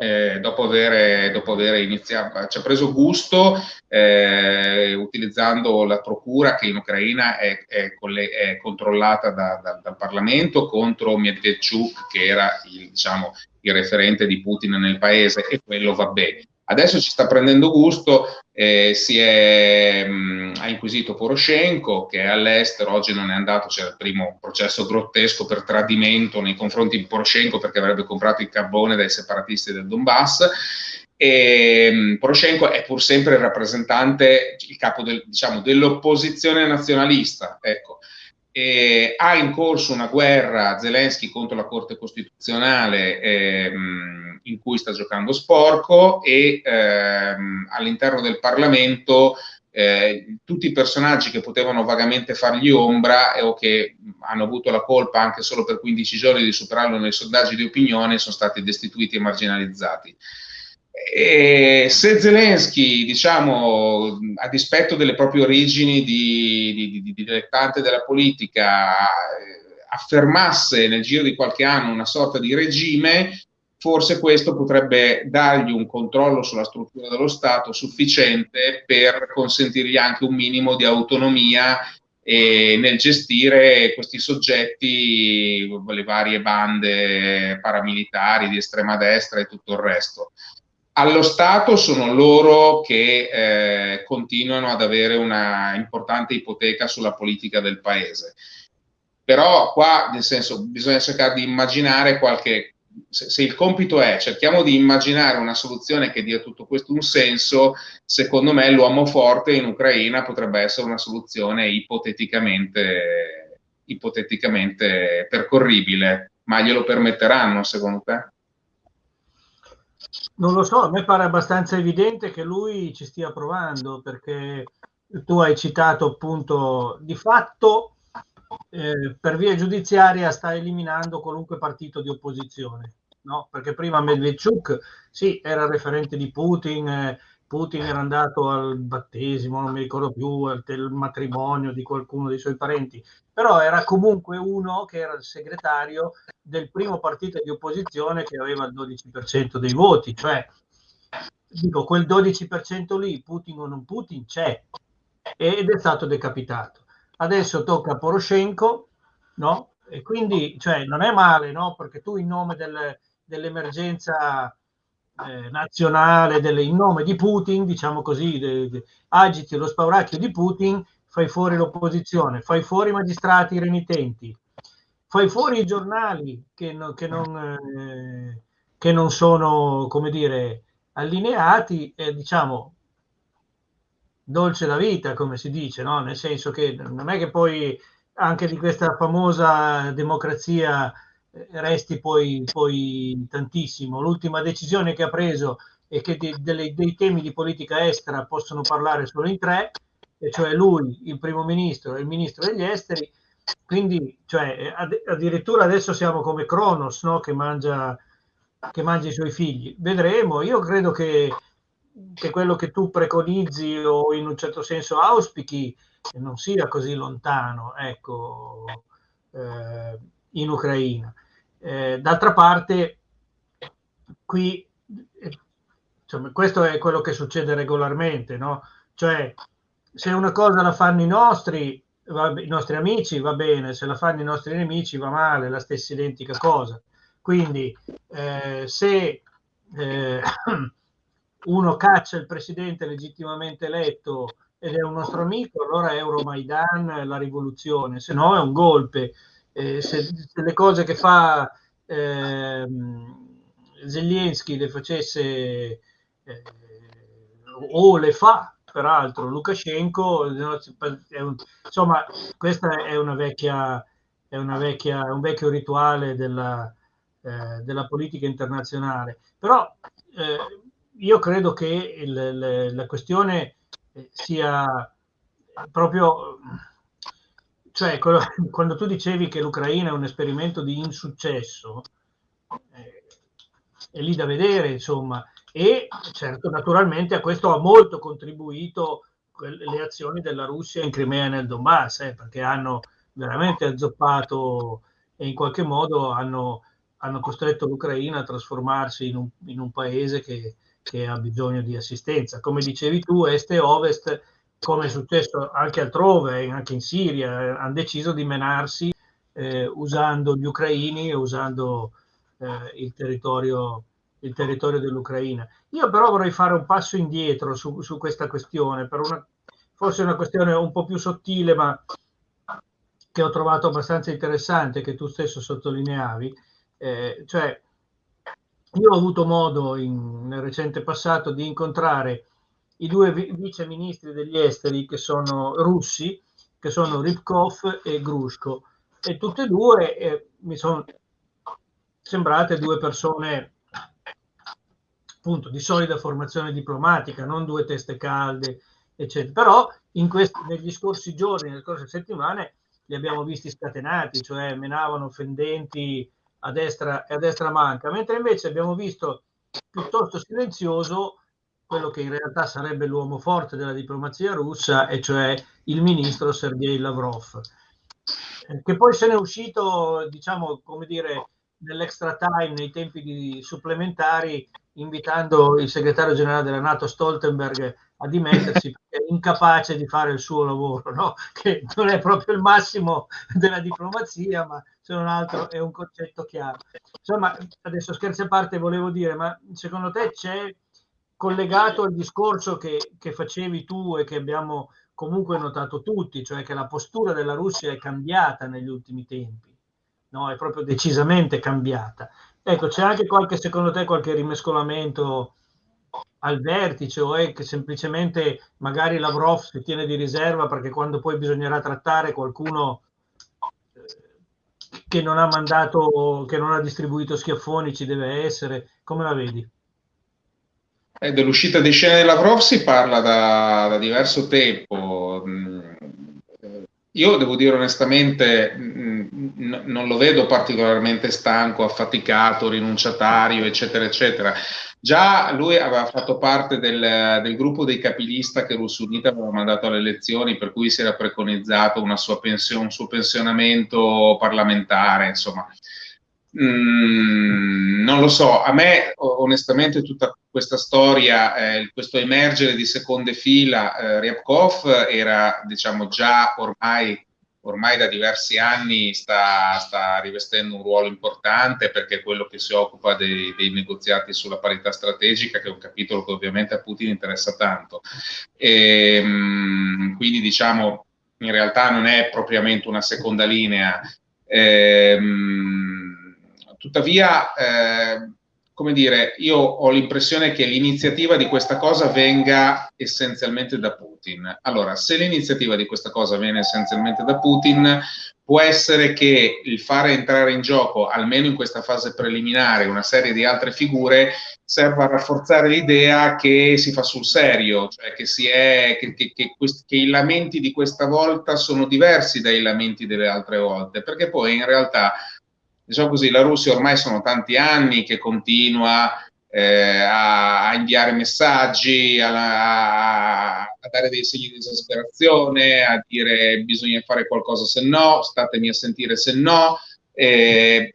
eh, dopo, aver, dopo iniziato, ci ha preso gusto eh, utilizzando la procura che in Ucraina è, è, è controllata da, da, dal Parlamento contro Medvedchuk che era il, diciamo, il referente di Putin nel paese e quello va bene. Adesso ci sta prendendo gusto, eh, è, mh, mm, ha inquisito Poroshenko che è all'estero, oggi non è andato, c'era il primo processo grottesco per tradimento nei confronti di Poroshenko perché avrebbe comprato il carbone dai separatisti del Donbass e mm, Poroshenko è pur sempre il rappresentante, il capo del, diciamo, dell'opposizione nazionalista, ecco. E ha in corso una guerra Zelensky contro la Corte Costituzionale eh, in cui sta giocando sporco e ehm, all'interno del Parlamento eh, tutti i personaggi che potevano vagamente fargli ombra o che hanno avuto la colpa anche solo per 15 giorni di superarlo nei sondaggi di opinione sono stati destituiti e marginalizzati. E se Zelensky, diciamo, a dispetto delle proprie origini di, di, di, di dilettante della politica, eh, affermasse nel giro di qualche anno una sorta di regime, forse questo potrebbe dargli un controllo sulla struttura dello Stato sufficiente per consentirgli anche un minimo di autonomia eh, nel gestire questi soggetti, le varie bande paramilitari di estrema destra e tutto il resto. Allo Stato sono loro che eh, continuano ad avere una importante ipoteca sulla politica del paese. Però qua, nel senso, bisogna cercare di immaginare qualche se, se, il compito è cerchiamo di immaginare una soluzione che dia tutto questo un senso, secondo me l'uomo forte in Ucraina potrebbe essere una soluzione ipoteticamente, ipoteticamente percorribile, ma glielo permetteranno secondo te? Non lo so, a me pare abbastanza evidente che lui ci stia provando perché tu hai citato appunto di fatto eh, per via giudiziaria sta eliminando qualunque partito di opposizione, no? Perché prima Medvedchuk sì, era referente di Putin, eh, Putin era andato al battesimo, non mi ricordo più, al matrimonio di qualcuno dei suoi parenti, però era comunque uno che era il segretario del primo partito di opposizione che aveva il 12% dei voti, cioè dico, quel 12% lì, Putin o non Putin, c'è ed è stato decapitato. Adesso tocca a Poroshenko, no? E quindi, cioè, non è male, no? Perché tu in nome del, dell'emergenza eh, nazionale, delle, in nome di Putin, diciamo così, de, de, agiti lo spauracchio di Putin, fai fuori l'opposizione, fai fuori i magistrati renitenti, fai fuori i giornali che, no, che, non, eh, che non sono, come dire, allineati e diciamo dolce la vita, come si dice, no? nel senso che non è che poi anche di questa famosa democrazia resti poi, poi tantissimo. L'ultima decisione che ha preso è che de, de, dei temi di politica estera possono parlare solo in tre, e cioè lui, il primo ministro e il ministro degli esteri. Quindi, cioè, addirittura adesso siamo come Cronos, no? che, mangia, che mangia i suoi figli. Vedremo. Io credo che, che quello che tu preconizzi o in un certo senso auspichi non sia così lontano. Ecco. Eh, in Ucraina. Eh, d'altra parte, qui, insomma, questo è quello che succede regolarmente, no? Cioè, se una cosa la fanno i nostri, va, i nostri amici, va bene, se la fanno i nostri nemici va male, la stessa identica cosa. Quindi, eh, se eh, (clears throat) uno caccia il presidente legittimamente eletto ed è un nostro amico, allora è Euromaidan, la rivoluzione, se no è un golpe eh, se, se, le cose che fa eh, Zelensky le facesse eh, o le fa peraltro Lukashenko insomma questa è una vecchia è una vecchia un vecchio rituale della, eh, della politica internazionale. Però eh, io credo che il, le, la questione sia proprio cioè, (laughs) quando tu dicevi che l'Ucraina è un esperimento di insuccesso, eh, è lì da vedere, insomma. E certo, naturalmente a questo ha molto contribuito le azioni della Russia in Crimea e nel Donbass, eh, perché hanno veramente azzoppato e in qualche modo hanno, hanno costretto l'Ucraina a trasformarsi in un, in un paese che, che, ha bisogno di assistenza. Come dicevi tu, est e ovest come è successo anche altrove, anche in Siria, hanno deciso di menarsi eh, usando gli ucraini e usando eh, il, territorio, il territorio dell'Ucraina. Io però vorrei fare un passo indietro su, su questa questione, per una, forse una questione un po' più sottile, ma che ho trovato abbastanza interessante, che tu stesso sottolineavi, eh, cioè io ho avuto modo in, nel recente passato di incontrare i due vice ministri degli esteri che sono russi, che sono Ripkov e Grushko, e tutte e due eh, mi sono sembrate due persone appunto di solida formazione diplomatica, non due teste calde, eccetera. Però questi, negli scorsi giorni, nelle scorse settimane, li abbiamo visti scatenati, cioè menavano fendenti a destra e a destra manca, mentre invece abbiamo visto piuttosto silenzioso quello che in realtà sarebbe l'uomo forte della diplomazia russa, e cioè il ministro Sergei Lavrov, eh, che poi se n'è uscito, diciamo, come dire, nell'extra time, nei tempi supplementari, invitando il segretario generale della Nato Stoltenberg a dimettersi perché è incapace di fare il suo lavoro, no? (laughs) che non è proprio il massimo della diplomazia, ma se non altro è un concetto chiaro. Insomma, adesso scherzi a parte, volevo dire, ma secondo te c'è collegato al discorso che, che facevi tu e che abbiamo comunque notato tutti, cioè che la postura della Russia è cambiata negli ultimi tempi, no? è proprio decisamente cambiata. Ecco, c'è anche qualche, secondo te, qualche rimescolamento al vertice o è che semplicemente magari Lavrov si tiene di riserva perché quando poi bisognerà trattare qualcuno eh, che non ha mandato, che non ha distribuito schiaffoni ci deve essere, come la vedi? Eh, dell'uscita di scena di Lavrov si parla da, da diverso tempo. Mm, io devo dire onestamente, mm, non lo vedo particolarmente stanco, affaticato, rinunciatario, eccetera, eccetera. Già lui aveva fatto parte del, del gruppo dei capilista che Russo Unita aveva mandato alle elezioni, per cui si era preconizzato una sua pensione, un suo pensionamento parlamentare, insomma. Mm, non lo so, a me onestamente tutta questa storia, eh, questo emergere di seconde fila, eh, Ryabkov era diciamo già ormai, ormai da diversi anni sta, sta, rivestendo un ruolo importante perché è quello che si occupa dei, dei, negoziati sulla parità strategica, che è un capitolo che ovviamente a Putin interessa tanto. E, mm, quindi diciamo in realtà non è propriamente una seconda linea. Eh, tuttavia, eh, come dire, io ho l'impressione che l'iniziativa di questa cosa venga essenzialmente da Putin. Allora, se l'iniziativa di questa cosa viene essenzialmente da Putin, può essere che il fare entrare in gioco, almeno in questa fase preliminare, una serie di altre figure serva a rafforzare l'idea che si fa sul serio, cioè che, è, che, che, che, che i lamenti di questa volta sono diversi dai lamenti delle altre volte, perché poi in realtà diciamo così, la Russia ormai sono tanti anni che continua eh, a, a, inviare messaggi, a, a, dare dei segni di esasperazione, a dire bisogna fare qualcosa se no, statemi a sentire se no. Eh,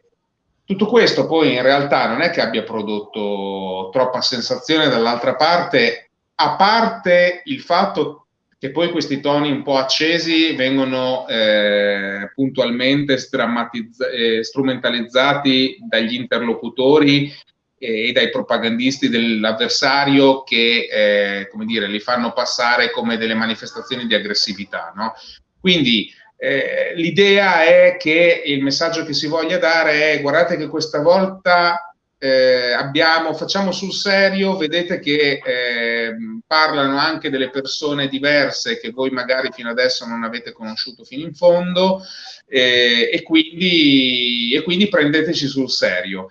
tutto questo poi in realtà non è che abbia prodotto troppa sensazione dall'altra parte, a parte il fatto che poi questi toni un po' accesi vengono eh, puntualmente eh, strumentalizzati dagli interlocutori e dai propagandisti dell'avversario che, eh, come dire, li fanno passare come delle manifestazioni di aggressività. No? Quindi eh, l'idea è che il messaggio che si voglia dare è guardate che questa volta eh, abbiamo, facciamo sul serio, vedete che eh, parlano anche delle persone diverse che voi magari fino adesso non avete conosciuto fino in fondo eh, e, quindi, e, quindi, prendeteci sul serio.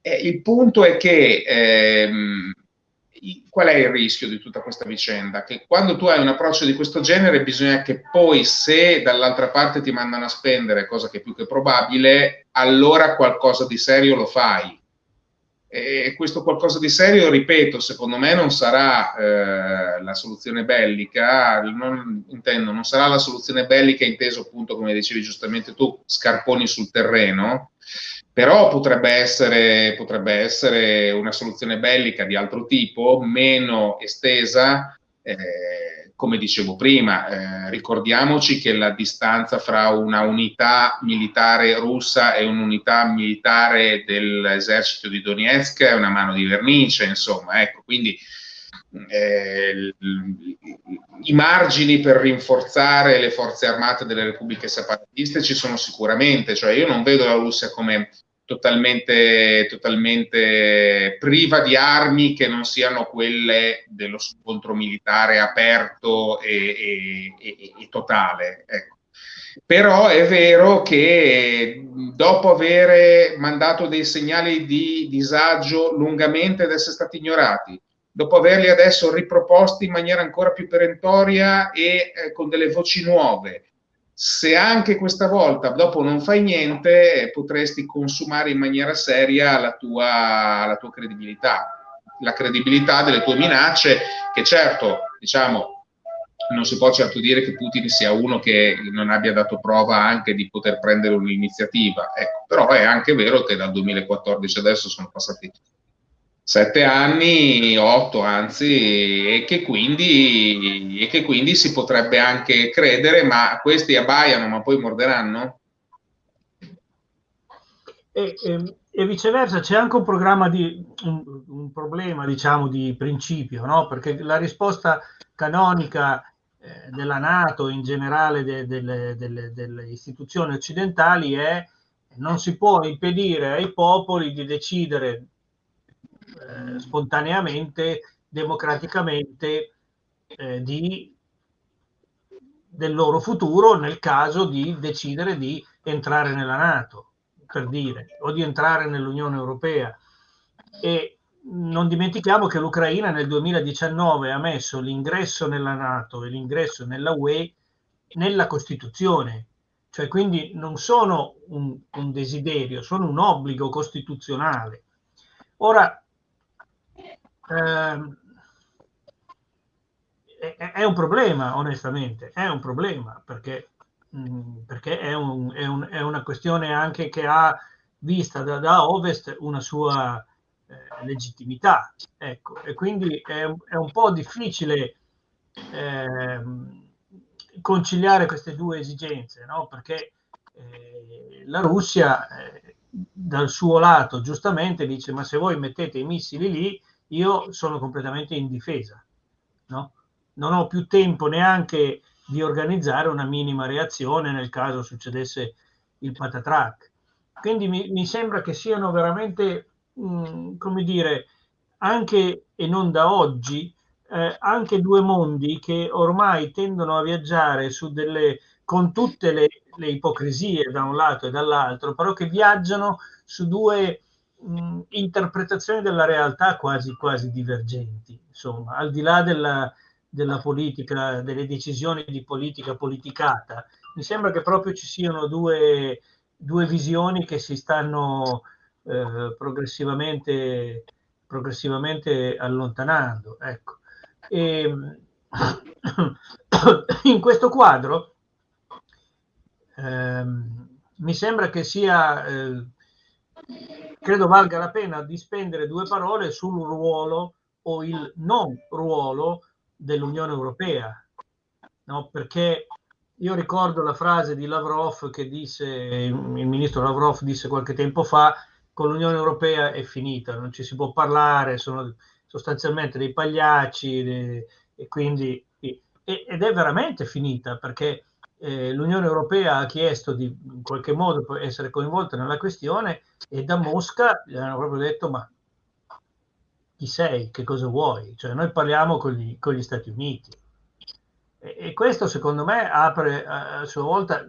il punto è che ehm, qual è il rischio di tutta questa vicenda? Che quando tu hai un approccio di questo genere bisogna che poi se dall'altra parte ti mandano a spendere, cosa che è più che probabile, allora qualcosa di serio lo fai e questo qualcosa di serio, ripeto, secondo me non sarà eh, la soluzione bellica, non, intendo, non sarà la soluzione bellica inteso appunto, come dicevi giustamente tu, scarponi sul terreno, però potrebbe essere, potrebbe essere una soluzione bellica di altro tipo, meno estesa, eh, come dicevo prima, eh, ricordiamoci che la distanza fra una unità militare russa e un'unità militare dell'esercito di Donetsk è una mano di vernice, insomma, ecco, quindi eh, i margini per rinforzare le forze armate delle repubbliche separatiste ci sono sicuramente, cioè io non vedo la Russia come totalmente, totalmente priva di armi che non siano quelle dello scontro militare aperto e, e, e, e totale. Ecco. Però è vero che dopo aver mandato dei segnali di disagio lungamente ed essere stati ignorati, dopo averli adesso riproposti in maniera ancora più perentoria e eh, con delle voci nuove, se anche questa volta dopo non fai niente, potresti consumare in maniera seria la tua, la tua credibilità, la credibilità delle tue minacce, che certo, diciamo, non si può certo dire che Putin sia uno che non abbia dato prova anche di poter prendere un'iniziativa, ecco, però è anche vero che dal 2014 adesso sono passati sette anni, otto anzi, e che, quindi, e che quindi si potrebbe anche credere, ma questi abbaiano, ma poi morderanno? E, e, e viceversa, c'è anche un di un, un problema, diciamo, di principio, no? Perché la risposta canonica eh, della Nato, in generale de, de, de, delle istituzioni occidentali, è non si può impedire ai popoli di decidere eh, spontaneamente, democraticamente eh, di, del loro futuro nel caso di decidere di entrare nella Nato, per dire, o di entrare nell'Unione Europea. E non dimentichiamo che l'Ucraina nel 2019 ha messo l'ingresso nella Nato e l'ingresso nella UE nella Costituzione, cioè quindi non sono un, un desiderio, sono un obbligo costituzionale. Ora, ehm, è, è, un problema, onestamente, è un problema perché, mh, mm, perché è, un, è, un, è, una questione anche che ha vista da, da ovest una sua eh, legittimità, ecco, e quindi è, un po' difficile eh, conciliare queste due esigenze, no? perché eh, la Russia eh, dal suo lato giustamente dice ma se voi mettete i missili lì io sono completamente in difesa, no? non ho più tempo neanche di organizzare una minima reazione nel caso succedesse il patatrack. Quindi mi, mi sembra che siano veramente, mh, mm, come dire, anche e non da oggi, eh, anche due mondi che ormai tendono a viaggiare su delle, con tutte le, le ipocrisie da un lato e dall'altro, però che viaggiano su due mh, interpretazioni della realtà quasi, quasi divergenti, insomma, al di là della, della politica, delle decisioni di politica politicata. Mi sembra che proprio ci siano due, due visioni che si stanno eh, progressivamente, progressivamente allontanando. Ecco. E, (coughs) in questo quadro ehm, mi sembra che sia, eh, credo valga la pena di spendere due parole sul ruolo o il non ruolo dell'Unione Europea, no? perché io ricordo la frase di Lavrov che disse, il ministro Lavrov disse qualche tempo fa, con l'Unione Europea è finita, non ci si può parlare, sono sostanzialmente dei pagliacci e, e quindi ed è veramente finita perché eh, l'Unione Europea ha chiesto di in qualche modo essere coinvolta nella questione e da Mosca gli hanno proprio detto ma chi sei, che cosa vuoi? Cioè noi parliamo con gli, con gli Stati Uniti e, e, questo secondo me apre a, a sua volta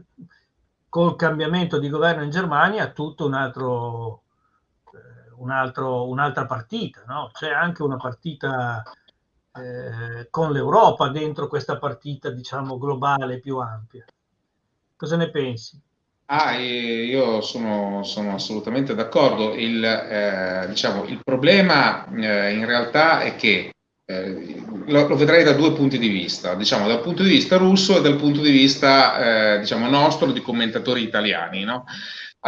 col cambiamento di governo in Germania tutto un altro un altro, un'altra partita, no? c'è anche una partita eh, con l'Europa dentro questa partita, diciamo, globale più ampia. Cosa ne pensi? Ah, io sono, sono assolutamente d'accordo. Il, eh, diciamo, il problema eh, in realtà è che eh, lo, lo, vedrei da due punti di vista, diciamo dal punto di vista russo e dal punto di vista eh, diciamo, nostro di commentatori italiani. No?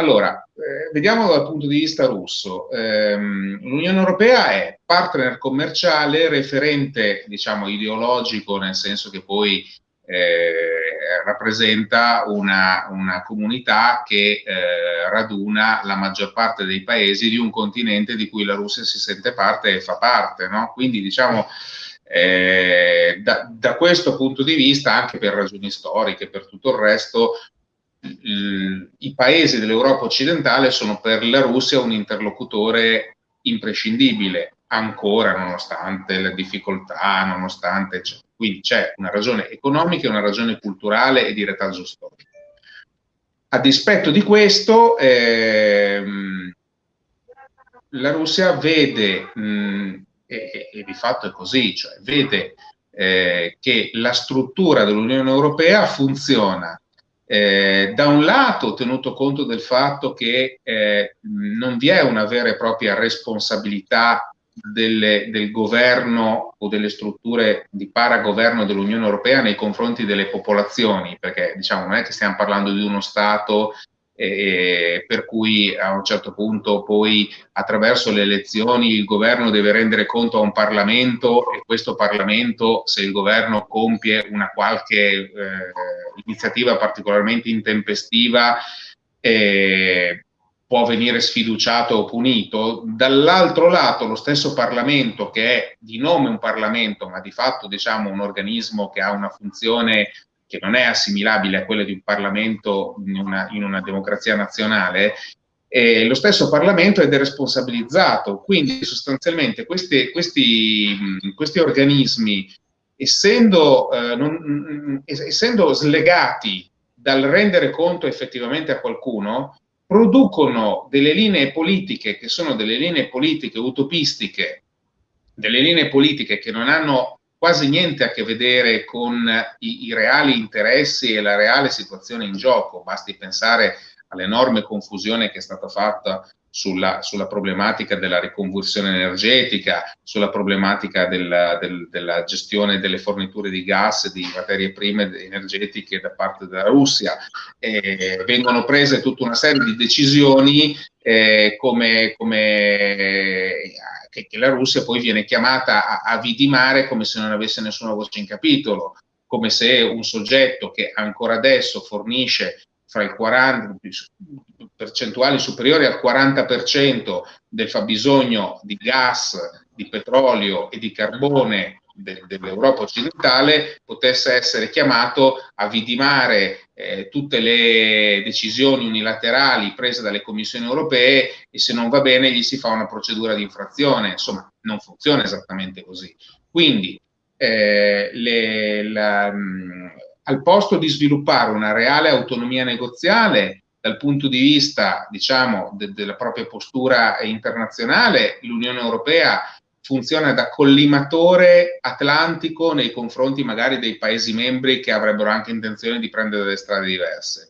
Allora, eh, vediamo dal punto di vista russo. Ehm, L'Unione Europea è partner commerciale, referente, diciamo, ideologico, nel senso che poi eh, rappresenta una, una, comunità che eh, raduna la maggior parte dei paesi di un continente di cui la Russia si sente parte e fa parte. No? Quindi, diciamo, eh, da, da, questo punto di vista, anche per ragioni storiche, per tutto il resto, i paesi dell'Europa occidentale sono per la Russia un interlocutore imprescindibile, ancora nonostante le difficoltà, nonostante cioè, quindi c'è una ragione economica e una ragione culturale e di retaggio storico. A dispetto di questo, ehm, la Russia vede, mh, e, e, di fatto è così, cioè vede eh, che la struttura dell'Unione Europea funziona eh, da un lato, tenuto conto del fatto che eh, non vi è una vera e propria responsabilità delle, del governo o delle strutture di paragoverno dell'Unione Europea nei confronti delle popolazioni, perché diciamo non è che stiamo parlando di uno Stato eh, per cui a un certo punto poi attraverso le elezioni il governo deve rendere conto a un Parlamento e questo Parlamento, se il governo compie una qualche eh, iniziativa particolarmente intempestiva, eh, può venire sfiduciato o punito. Dall'altro lato, lo stesso Parlamento, che è di nome un Parlamento, ma di fatto diciamo un organismo che ha una funzione che non è assimilabile a quella di un Parlamento in una, in una democrazia nazionale, eh, lo stesso Parlamento è deresponsabilizzato, quindi sostanzialmente questi, questi, questi organismi, essendo, eh, non, essendo slegati dal rendere conto effettivamente a qualcuno, producono delle linee politiche che sono delle linee politiche utopistiche delle linee politiche che non hanno quasi niente a che vedere con i, i reali interessi e la reale situazione in gioco, basti pensare all'enorme confusione che è stata fatta sulla, sulla, problematica della riconversione energetica, sulla problematica della, del, della, gestione delle forniture di gas e di materie prime energetiche da parte della Russia. Eh, vengono prese tutta una serie di decisioni eh, come, come che, che, la Russia poi viene chiamata a, a vidimare come se non avesse nessuna voce in capitolo come se un soggetto che ancora adesso fornisce fra il 40, percentuali superiori al 40% del fabbisogno di gas, di petrolio e di carbone de, dell'Europa occidentale potesse essere chiamato a vidimare eh, tutte le decisioni unilaterali prese dalle commissioni europee e se non va bene gli si fa una procedura di infrazione. Insomma, non funziona esattamente così. Quindi eh, le, la, mh, al posto di sviluppare una reale autonomia negoziale dal punto di vista, diciamo, de della propria postura internazionale, l'Unione Europea funziona da collimatore atlantico nei confronti magari dei Paesi membri che avrebbero anche intenzione di prendere delle strade diverse.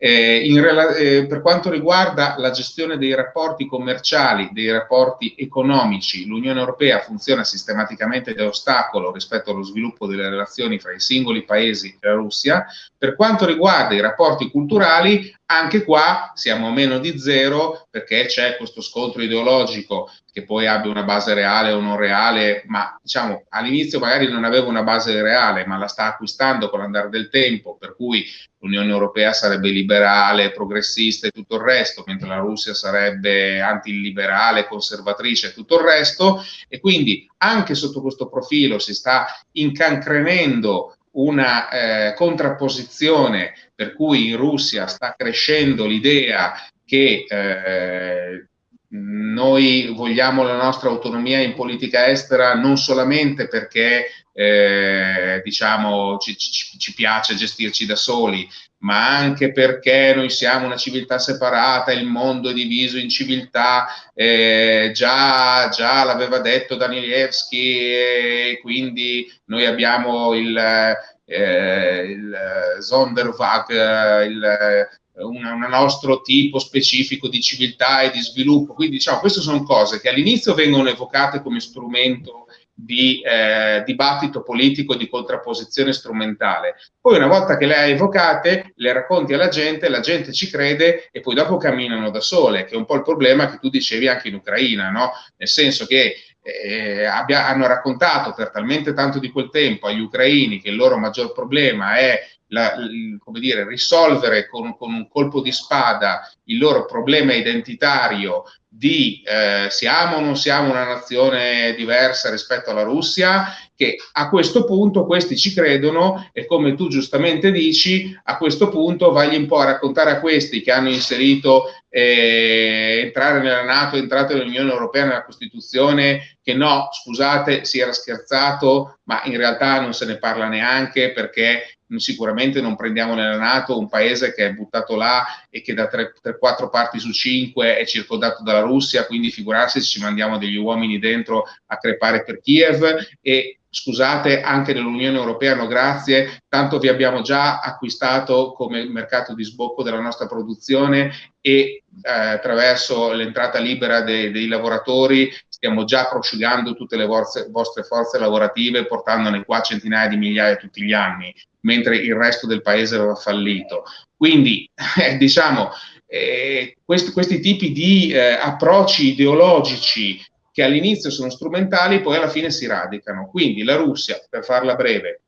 Eh, eh, per quanto riguarda la gestione dei rapporti commerciali, dei rapporti economici, l'Unione Europea funziona sistematicamente da ostacolo rispetto allo sviluppo delle relazioni fra i singoli paesi e la Russia. Per quanto riguarda i rapporti culturali, anche qua siamo a meno di zero perché c'è questo scontro ideologico che poi abbia una base reale o non reale, ma diciamo all'inizio magari non aveva una base reale, ma la sta acquistando con l'andare del tempo, per cui l'Unione Europea sarebbe liberale, progressista e tutto il resto, mentre la Russia sarebbe antiliberale, conservatrice e tutto il resto, e quindi anche sotto questo profilo si sta incancrenendo una eh, contrapposizione per cui in Russia sta crescendo l'idea che eh, noi vogliamo la nostra autonomia in politica estera non solamente perché eh, diciamo ci, ci, ci, piace gestirci da soli, ma anche perché noi siamo una civiltà separata, il mondo è diviso in civiltà, eh, già, già l'aveva detto Danielewski e quindi noi abbiamo il, eh, il Sonderwag, il un, un, nostro tipo specifico di civiltà e di sviluppo. Quindi diciamo, queste sono cose che all'inizio vengono evocate come strumento di eh, dibattito politico, di contrapposizione strumentale. Poi una volta che le hai evocate, le racconti alla gente, la gente ci crede e poi dopo camminano da sole, che è un po' il problema che tu dicevi anche in Ucraina, no? Nel senso che eh, abbia, hanno raccontato per talmente tanto di quel tempo agli ucraini che il loro maggior problema è la, come dire, risolvere con, con, un colpo di spada il loro problema identitario di eh, siamo o non siamo una nazione diversa rispetto alla Russia, che a questo punto questi ci credono e come tu giustamente dici, a questo punto vai un po' a raccontare a questi che hanno inserito eh, entrare nella Nato, entrare nell'Unione Europea, nella Costituzione, che no, scusate, si era scherzato, ma in realtà non se ne parla neanche perché sicuramente non prendiamo nella Nato un paese che è buttato là e che da 3-4 parti su 5 è circondato dalla Russia, quindi figurarsi se ci mandiamo degli uomini dentro a crepare per Kiev e scusate, anche nell'Unione Europea no grazie, tanto vi abbiamo già acquistato come mercato di sbocco della nostra produzione e eh, attraverso l'entrata libera dei, dei lavoratori stiamo già prosciugando tutte le vostre, vostre forze lavorative portandone qua centinaia di migliaia tutti gli anni mentre il resto del paese aveva fallito. Quindi, (laughs) eh, diciamo, eh, questi, questi, tipi di eh, approcci ideologici che all'inizio sono strumentali, poi alla fine si radicano. Quindi la Russia, per farla breve,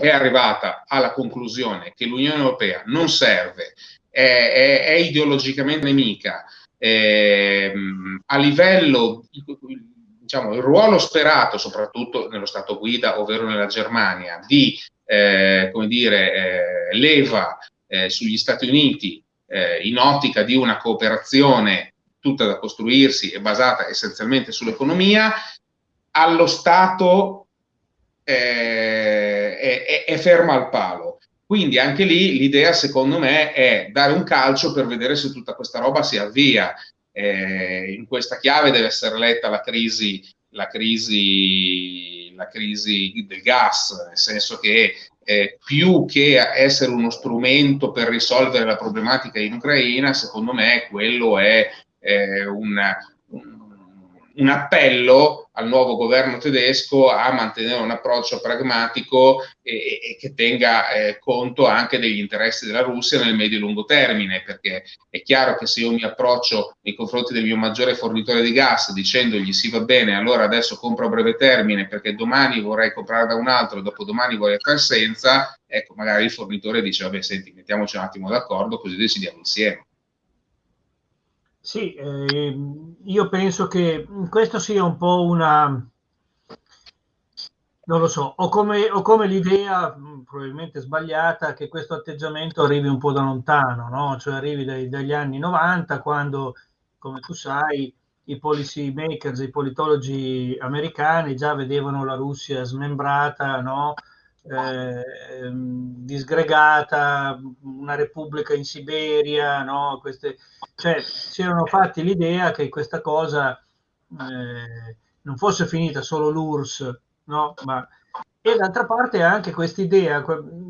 è arrivata alla conclusione che l'Unione Europea non serve, è, è, è ideologicamente nemica, ehm, a livello diciamo, il ruolo sperato, soprattutto nello Stato guida, ovvero nella Germania, di eh, come dire, eh, leva eh, sugli Stati Uniti eh, in ottica di una cooperazione tutta da costruirsi e basata essenzialmente sull'economia, allo Stato eh, è, è, ferma al palo. Quindi anche lì l'idea secondo me è dare un calcio per vedere se tutta questa roba si avvia. Eh, in questa chiave deve essere letta la crisi la crisi, la crisi del gas, nel senso che eh, più che essere uno strumento per risolvere la problematica in Ucraina, secondo me quello è eh, un, un appello al nuovo governo tedesco a mantenere un approccio pragmatico e, e che tenga eh, conto anche degli interessi della Russia nel medio e lungo termine, perché è chiaro che se io mi approccio nei confronti del mio maggiore fornitore di gas dicendogli sì va bene, allora adesso compro a breve termine perché domani vorrei comprare da un altro, dopodomani vorrei far senza, ecco magari il fornitore dice vabbè senti mettiamoci un attimo d'accordo così decidiamo insieme. Sì, eh, io penso che questo sia un po' una, non lo so, ho come, come l'idea, probabilmente sbagliata, che questo atteggiamento arrivi un po' da lontano, no? cioè arrivi dai, dagli anni 90, quando, come tu sai, i policy makers, i politologi americani già vedevano la Russia smembrata, no? Eh, disgregata, una repubblica in Siberia, no? Queste, cioè si erano fatti l'idea che questa cosa eh, non fosse finita solo l'URSS, no? Ma, e d'altra parte anche questa idea,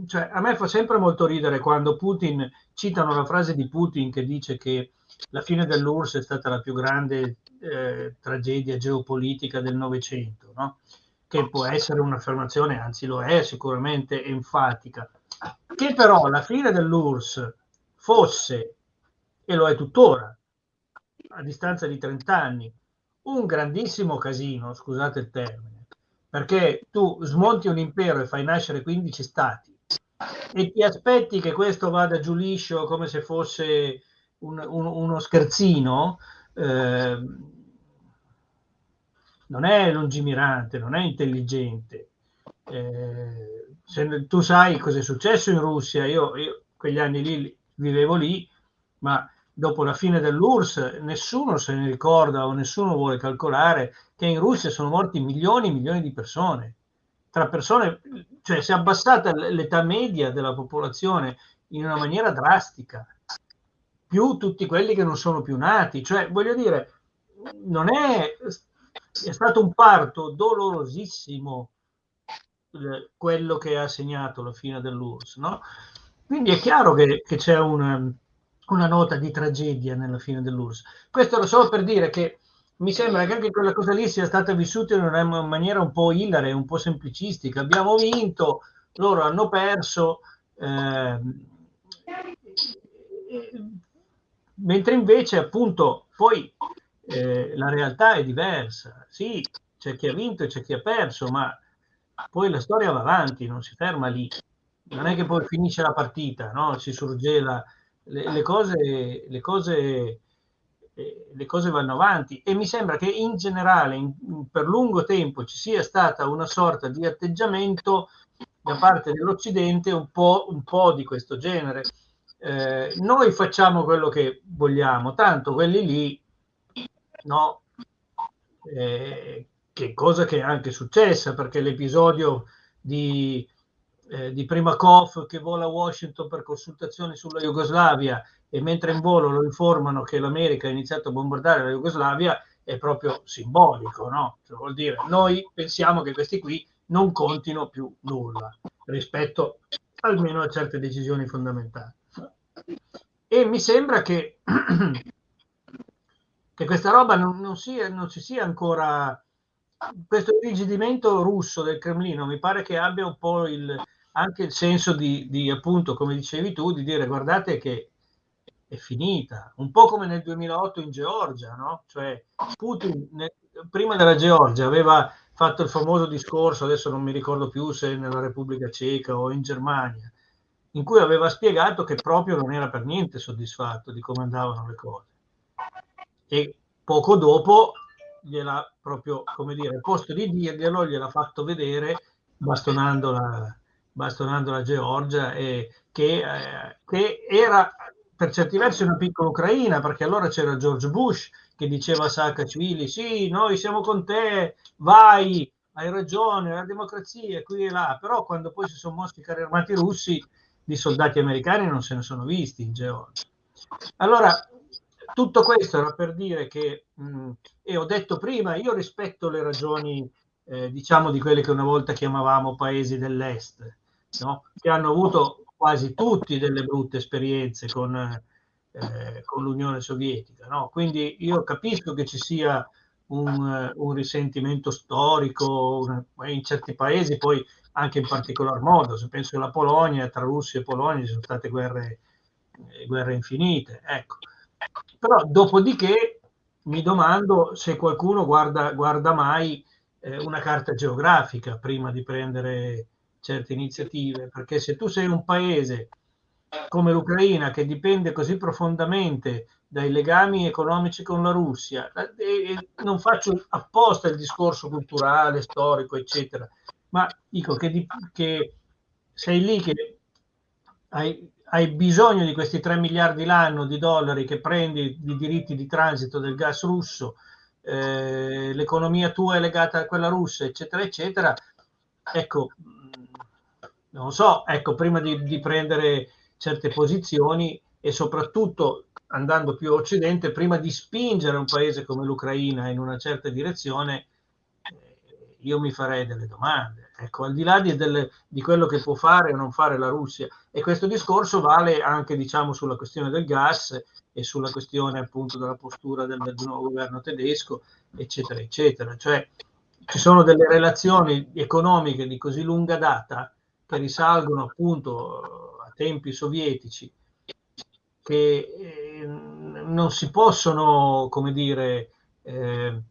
cioè a me fa sempre molto ridere quando Putin, citano la frase di Putin che dice che la fine dell'URSS è stata la più grande eh, tragedia geopolitica del Novecento, no? Che può essere un'affermazione, anzi lo è sicuramente enfatica, che però la fine dell'URSS fosse, e lo è tuttora, a distanza di 30 anni, un grandissimo casino, scusate il termine, perché tu smonti un impero e fai nascere 15 stati e ti aspetti che questo vada giù liscio come se fosse un, un, uno scherzino, eh, non è lungimirante, non è intelligente. Eh, se tu sai cosa è successo in Russia, io, io quegli anni lì vivevo lì, ma dopo la fine dell'URSS nessuno se ne ricorda o nessuno vuole calcolare che in Russia sono morti milioni e milioni di persone. Tra persone, cioè si è abbassata l'età media della popolazione in una maniera drastica, più tutti quelli che non sono più nati. Cioè, voglio dire, non è è stato un parto dolorosissimo quello che ha segnato la fine dell'URSS, no? Quindi è chiaro che, che c'è una, una, nota di tragedia nella fine dell'URSS. Questo lo solo per dire che mi sembra che anche quella cosa lì sia stata vissuta in una maniera un po' ilare, un po' semplicistica. Abbiamo vinto, loro hanno perso, eh, mentre invece appunto poi eh, la realtà è diversa. Sì, c'è chi ha vinto e c'è chi ha perso, ma poi la storia va avanti, non si ferma lì. Non è che poi finisce la partita, no? si surgela, le, le, cose, le, cose, eh, le cose vanno avanti e mi sembra che in generale in, per lungo tempo ci sia stata una sorta di atteggiamento da parte dell'Occidente un po', un po di questo genere. Eh, noi facciamo quello che vogliamo, tanto quelli lì no? Eh, che cosa che è anche successa perché l'episodio di, eh, di Primakov che vola a Washington per consultazioni sulla Jugoslavia e mentre in volo lo informano che l'America ha iniziato a bombardare la Jugoslavia è proprio simbolico, no? Cioè, vuol dire noi pensiamo che questi qui non contino più nulla rispetto almeno a certe decisioni fondamentali. E mi sembra che (clears throat) che questa roba non, non, sia, non ci sia ancora questo irrigidimento russo del Cremlino mi pare che abbia un po' il, anche il senso di, di, appunto, come dicevi tu, di dire guardate che è finita, un po' come nel 2008 in Georgia, no? Cioè Putin ne, prima della Georgia aveva fatto il famoso discorso, adesso non mi ricordo più se nella Repubblica Ceca o in Germania, in cui aveva spiegato che proprio non era per niente soddisfatto di come andavano le cose e poco dopo gliela proprio, come dire, al posto di dirglielo, gliel'ha fatto vedere bastonando la, bastonando la Georgia e che, eh, che era per certi versi una piccola Ucraina, perché allora c'era George Bush che diceva a Saakashvili, sì, noi siamo con te, vai, hai ragione, la democrazia qui e là, però quando poi si sono mossi i carri armati russi, di soldati americani non se ne sono visti in Georgia. Allora, tutto questo era per dire che, mh, e ho detto prima, io rispetto le ragioni, eh, diciamo, di quelle che una volta chiamavamo paesi dell'Est, no? che hanno avuto quasi tutti delle brutte esperienze con, eh, con l'Unione Sovietica. No? Quindi io capisco che ci sia un, un risentimento storico in certi paesi, poi anche in particolar modo, se penso alla Polonia, tra Russia e Polonia ci sono state guerre, eh, guerre infinite. Ecco. Però dopodiché mi domando se qualcuno guarda, guarda mai eh, una carta geografica prima di prendere certe iniziative, perché se tu sei un paese come l'Ucraina che dipende così profondamente dai legami economici con la Russia, e non faccio apposta il discorso culturale, storico, eccetera, ma dico che, che sei lì che hai, hai, bisogno di questi 3 miliardi l'anno di dollari che prendi di diritti di transito del gas russo, eh, l'economia tua è legata a quella russa, eccetera, eccetera. Ecco, non so, ecco, prima di, di prendere certe posizioni e soprattutto andando più a occidente, prima di spingere un paese come l'Ucraina in una certa direzione, eh, io mi farei delle domande. Ecco, al di là di, delle, di, quello che può fare o non fare la Russia. E questo discorso vale anche, diciamo, sulla questione del gas e sulla questione appunto della postura del, del nuovo governo tedesco, eccetera, eccetera. Cioè, ci sono delle relazioni economiche di così lunga data che risalgono appunto a tempi sovietici che eh, non si possono, come dire, eh,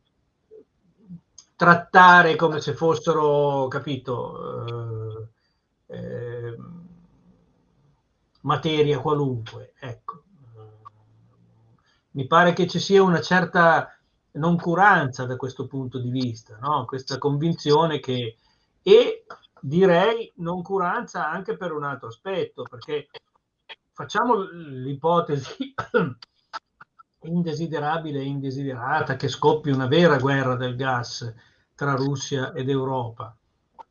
trattare come se fossero, capito, eh, eh materia qualunque. Ecco. Mi pare che ci sia una certa noncuranza da questo punto di vista, no? questa convinzione che... E direi noncuranza anche per un altro aspetto, perché facciamo l'ipotesi indesiderabile e indesiderata che scoppi una vera guerra del gas tra Russia ed Europa.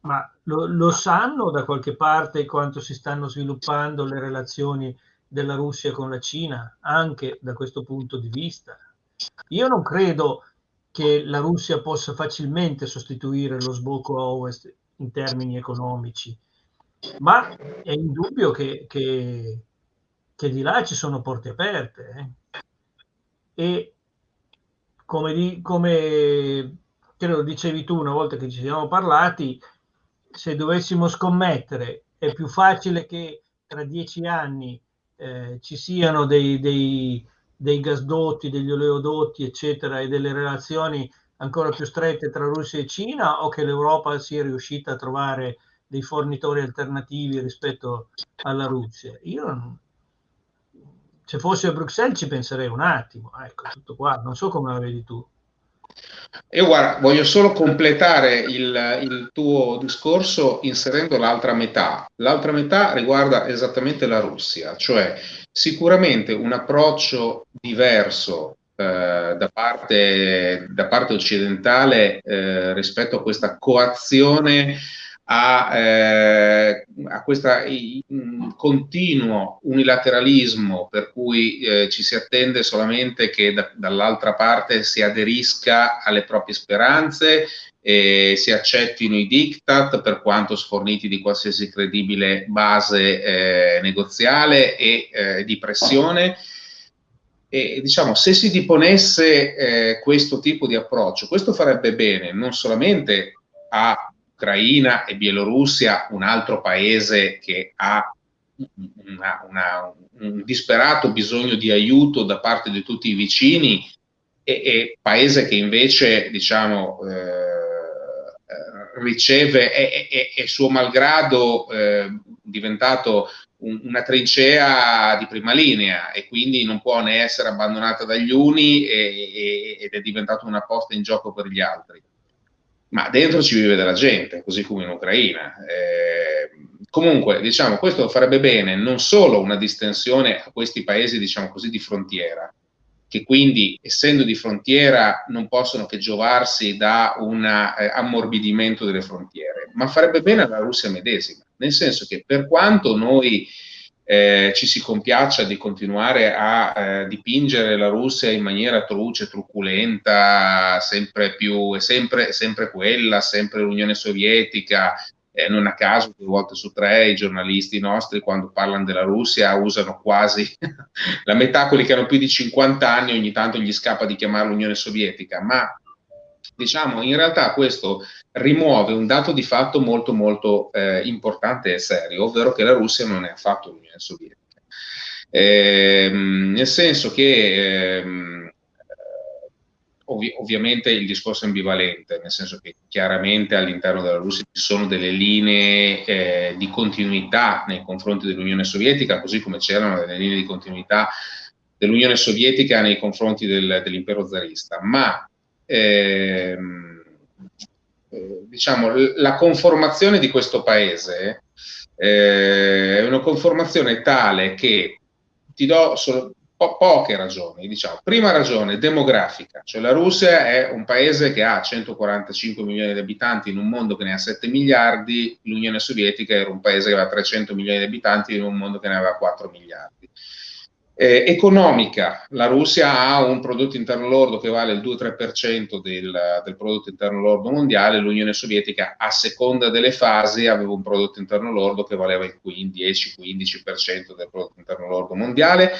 Ma lo, lo, sanno da qualche parte quanto si stanno sviluppando le relazioni della Russia con la Cina, anche da questo punto di vista? Io non credo che la Russia possa facilmente sostituire lo sbocco a ovest in termini economici, ma è indubbio che, che, che di là ci sono porte aperte. Eh? E come, di, come credo dicevi tu una volta che ci siamo parlati, se dovessimo scommettere, è più facile che tra dieci anni eh, ci siano dei, dei, dei gasdotti, degli oleodotti, eccetera, e delle relazioni ancora più strette tra Russia e Cina o che l'Europa sia riuscita a trovare dei fornitori alternativi rispetto alla Russia? Io se fossi a Bruxelles ci penserei un attimo, ecco, tutto qua, non so come la vedi tu. Io guarda, voglio solo completare il, il tuo discorso inserendo l'altra metà. L'altra metà riguarda esattamente la Russia, cioè sicuramente un approccio diverso eh, da, parte, da, parte, occidentale eh, rispetto a questa coazione a, eh, a questo continuo unilateralismo per cui eh, ci si attende solamente che da, dall'altra parte si aderisca alle proprie speranze e si accettino i diktat per quanto sforniti di qualsiasi credibile base eh, negoziale e eh, di pressione. E diciamo, se si diponesse eh, questo tipo di approccio, questo farebbe bene non solamente a Ucraina e Bielorussia, un altro paese che ha una, una, un disperato bisogno di aiuto da parte di tutti i vicini e, e paese che invece diciamo, eh, riceve e, suo malgrado eh, diventato un, una trincea di prima linea e quindi non può ne essere abbandonata dagli uni e, ed è diventato una posta in gioco per gli altri ma dentro ci vive della gente, così come in Ucraina. Eh, comunque, diciamo, questo farebbe bene non solo una distensione a questi paesi, diciamo così, di frontiera, che quindi, essendo di frontiera, non possono che giovarsi da un eh, ammorbidimento delle frontiere, ma farebbe bene alla Russia medesima, nel senso che per quanto noi eh, ci si compiaccia di continuare a eh, dipingere la Russia in maniera truce, truculenta, sempre più, sempre, sempre quella, sempre l'Unione Sovietica, eh, non a caso due volte su tre i giornalisti nostri quando parlano della Russia usano quasi (laughs) la metà quelli che hanno più di 50 anni, ogni tanto gli scappa di chiamarla Unione Sovietica, ma diciamo in realtà questo rimuove un dato di fatto molto molto eh, importante e serio, ovvero che la Russia non è affatto l'Unione Sovietica. Eh, nel senso che ehm, Ovvi ovviamente il discorso è ambivalente, nel senso che chiaramente all'interno della Russia ci sono delle linee eh, di continuità nei confronti dell'Unione Sovietica, così come c'erano delle linee di continuità dell'Unione Sovietica nei confronti del, dell'impero zarista, ma ehm, eh, diciamo, la conformazione di questo paese eh, è una conformazione tale che ti do solo po- poche ragioni, diciamo. Prima ragione demografica, cioè la Russia è un paese che ha 145 milioni di abitanti in un mondo che ne ha 7 miliardi, l'Unione Sovietica era un paese che aveva 300 milioni di abitanti in un mondo che ne aveva 4 miliardi. Eh, economica, la Russia ha un prodotto interno lordo che vale il 2-3% del, del, prodotto interno lordo mondiale, l'Unione Sovietica a seconda delle fasi aveva un prodotto interno lordo che valeva il 10-15% del prodotto interno lordo mondiale.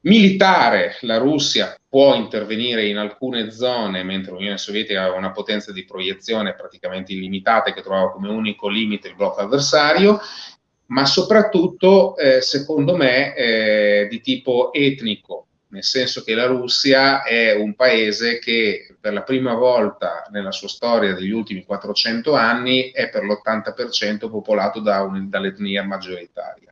Militare, la Russia può intervenire in alcune zone, mentre l'Unione Sovietica aveva una potenza di proiezione praticamente illimitata che trovava come unico limite il blocco avversario, ma soprattutto, eh, secondo me, eh, di tipo etnico, nel senso che la Russia è un paese che per la prima volta nella sua storia degli ultimi 400 anni è per l'80% popolato da un, dall'etnia maggioritaria.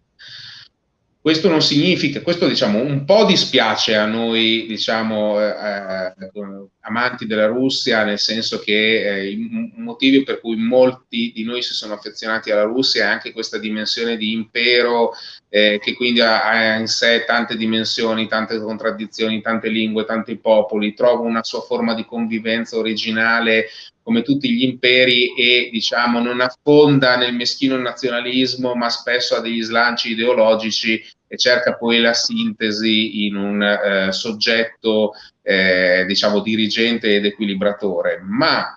Questo non significa, questo diciamo un po' dispiace a noi, diciamo, eh, eh amanti della Russia, nel senso che eh, i motivi per cui molti di noi si sono affezionati alla Russia è anche questa dimensione di impero eh, che quindi ha, ha, in sé tante dimensioni, tante contraddizioni, tante lingue, tanti popoli, trova una sua forma di convivenza originale come tutti gli imperi e diciamo non affonda nel meschino nazionalismo ma spesso ha degli slanci ideologici e cerca poi la sintesi in un eh, soggetto eh, diciamo dirigente ed equilibratore. Ma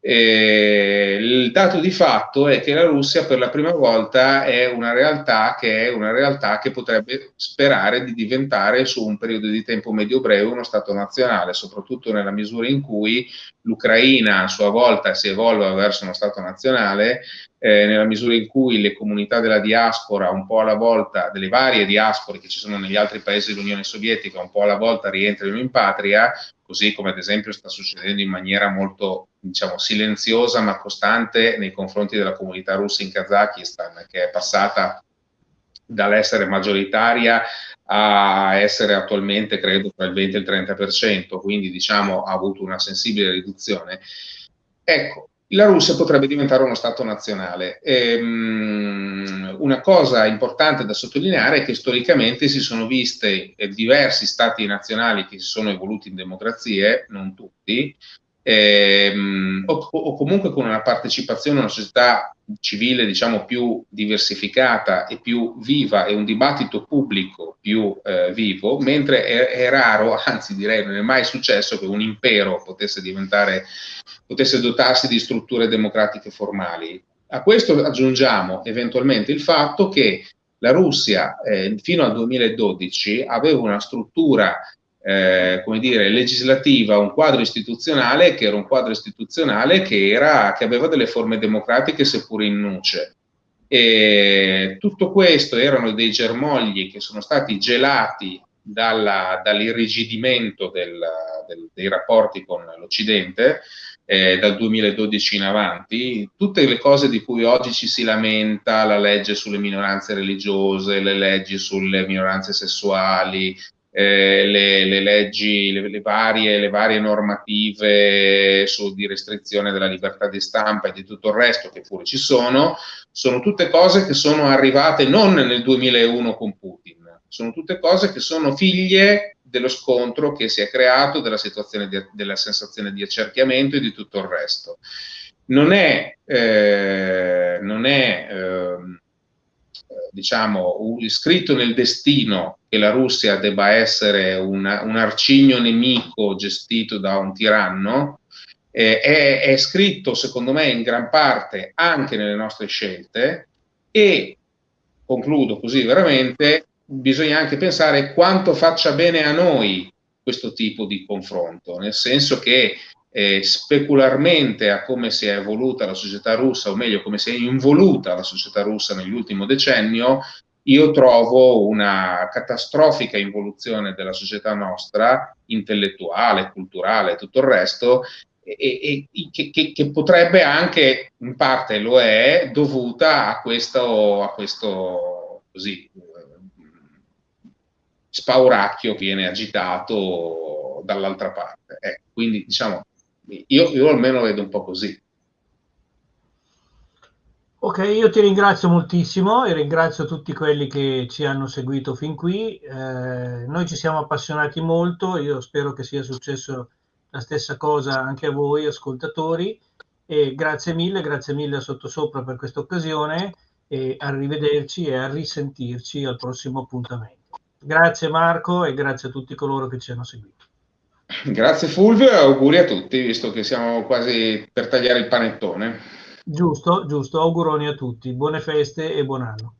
eh, il dato di fatto è che la Russia per la prima volta è una realtà che una realtà che potrebbe sperare di diventare su un periodo di tempo medio-breve uno Stato nazionale, soprattutto nella misura in cui l'Ucraina a sua volta si evolve verso uno Stato nazionale, eh, nella misura in cui le comunità della diaspora, un po' alla volta, delle varie diaspore che ci sono negli altri paesi dell'Unione Sovietica, un po' alla volta rientrano in patria, così come ad esempio sta succedendo in maniera molto diciamo, silenziosa ma costante nei confronti della comunità russa in Kazakistan, che è passata dall'essere maggioritaria a essere attualmente credo tra il 20 e il 30%, quindi diciamo ha avuto una sensibile riduzione. Ecco, la Russia potrebbe diventare uno Stato nazionale. Ehm, una cosa importante da sottolineare è che storicamente si sono viste eh, diversi Stati nazionali che si sono evoluti in democrazie, non tutti, ehm, o, o, comunque con una partecipazione a una società civile diciamo più diversificata e più viva e un dibattito pubblico più eh, vivo, mentre è, è, raro, (laughs) anzi direi non è mai successo che un impero potesse diventare, potesse dotarsi di strutture democratiche formali. A questo aggiungiamo eventualmente il fatto che la Russia eh, fino al 2012 aveva una struttura eh, come dire, legislativa, un quadro istituzionale che era un quadro istituzionale che, era, che aveva delle forme democratiche seppur in nuce. E tutto questo erano dei germogli che sono stati gelati dall'irrigidimento del, dei rapporti con l'Occidente eh, dal 2012 in avanti, tutte le cose di cui oggi ci si lamenta, la legge sulle minoranze religiose, le leggi sulle minoranze sessuali, eh, le, le, leggi, le, le, varie, le varie normative su, di restrizione della libertà di stampa e di tutto il resto che pure ci sono, sono tutte cose che sono arrivate non nel 2001 con Putin, sono tutte cose che sono figlie dello scontro che si è creato, della di, della sensazione di accerchiamento e di tutto il resto. Non è, eh, non è eh, diciamo, scritto nel destino che la Russia debba essere una, un arcigno nemico gestito da un tiranno, eh, è, è scritto secondo me in gran parte anche nelle nostre scelte e concludo così veramente, bisogna anche pensare quanto faccia bene a noi questo tipo di confronto, nel senso che eh, specularmente a come si è evoluta la società russa, o meglio come si è involuta la società russa nell'ultimo decennio, io trovo una catastrofica involuzione della società nostra, intellettuale, culturale e tutto il resto, e, e che, che, che, potrebbe anche, in parte lo è, dovuta a questo, a questo così, spauracchio viene agitato dall'altra parte. Eh, quindi diciamo, io, io almeno vedo un po' così. Ok, io ti ringrazio moltissimo e ringrazio tutti quelli che ci hanno seguito fin qui. Eh, noi ci siamo appassionati molto, io spero che sia successo la stessa cosa anche a voi ascoltatori e grazie mille, grazie mille a Sottosopra per questa occasione e arrivederci e a risentirci al prossimo appuntamento. Grazie Marco e grazie a tutti coloro che ci hanno seguito. Grazie Fulvio e auguri a tutti, visto che siamo quasi per tagliare il panettone. Giusto, giusto, auguroni a tutti, buone feste e buon anno.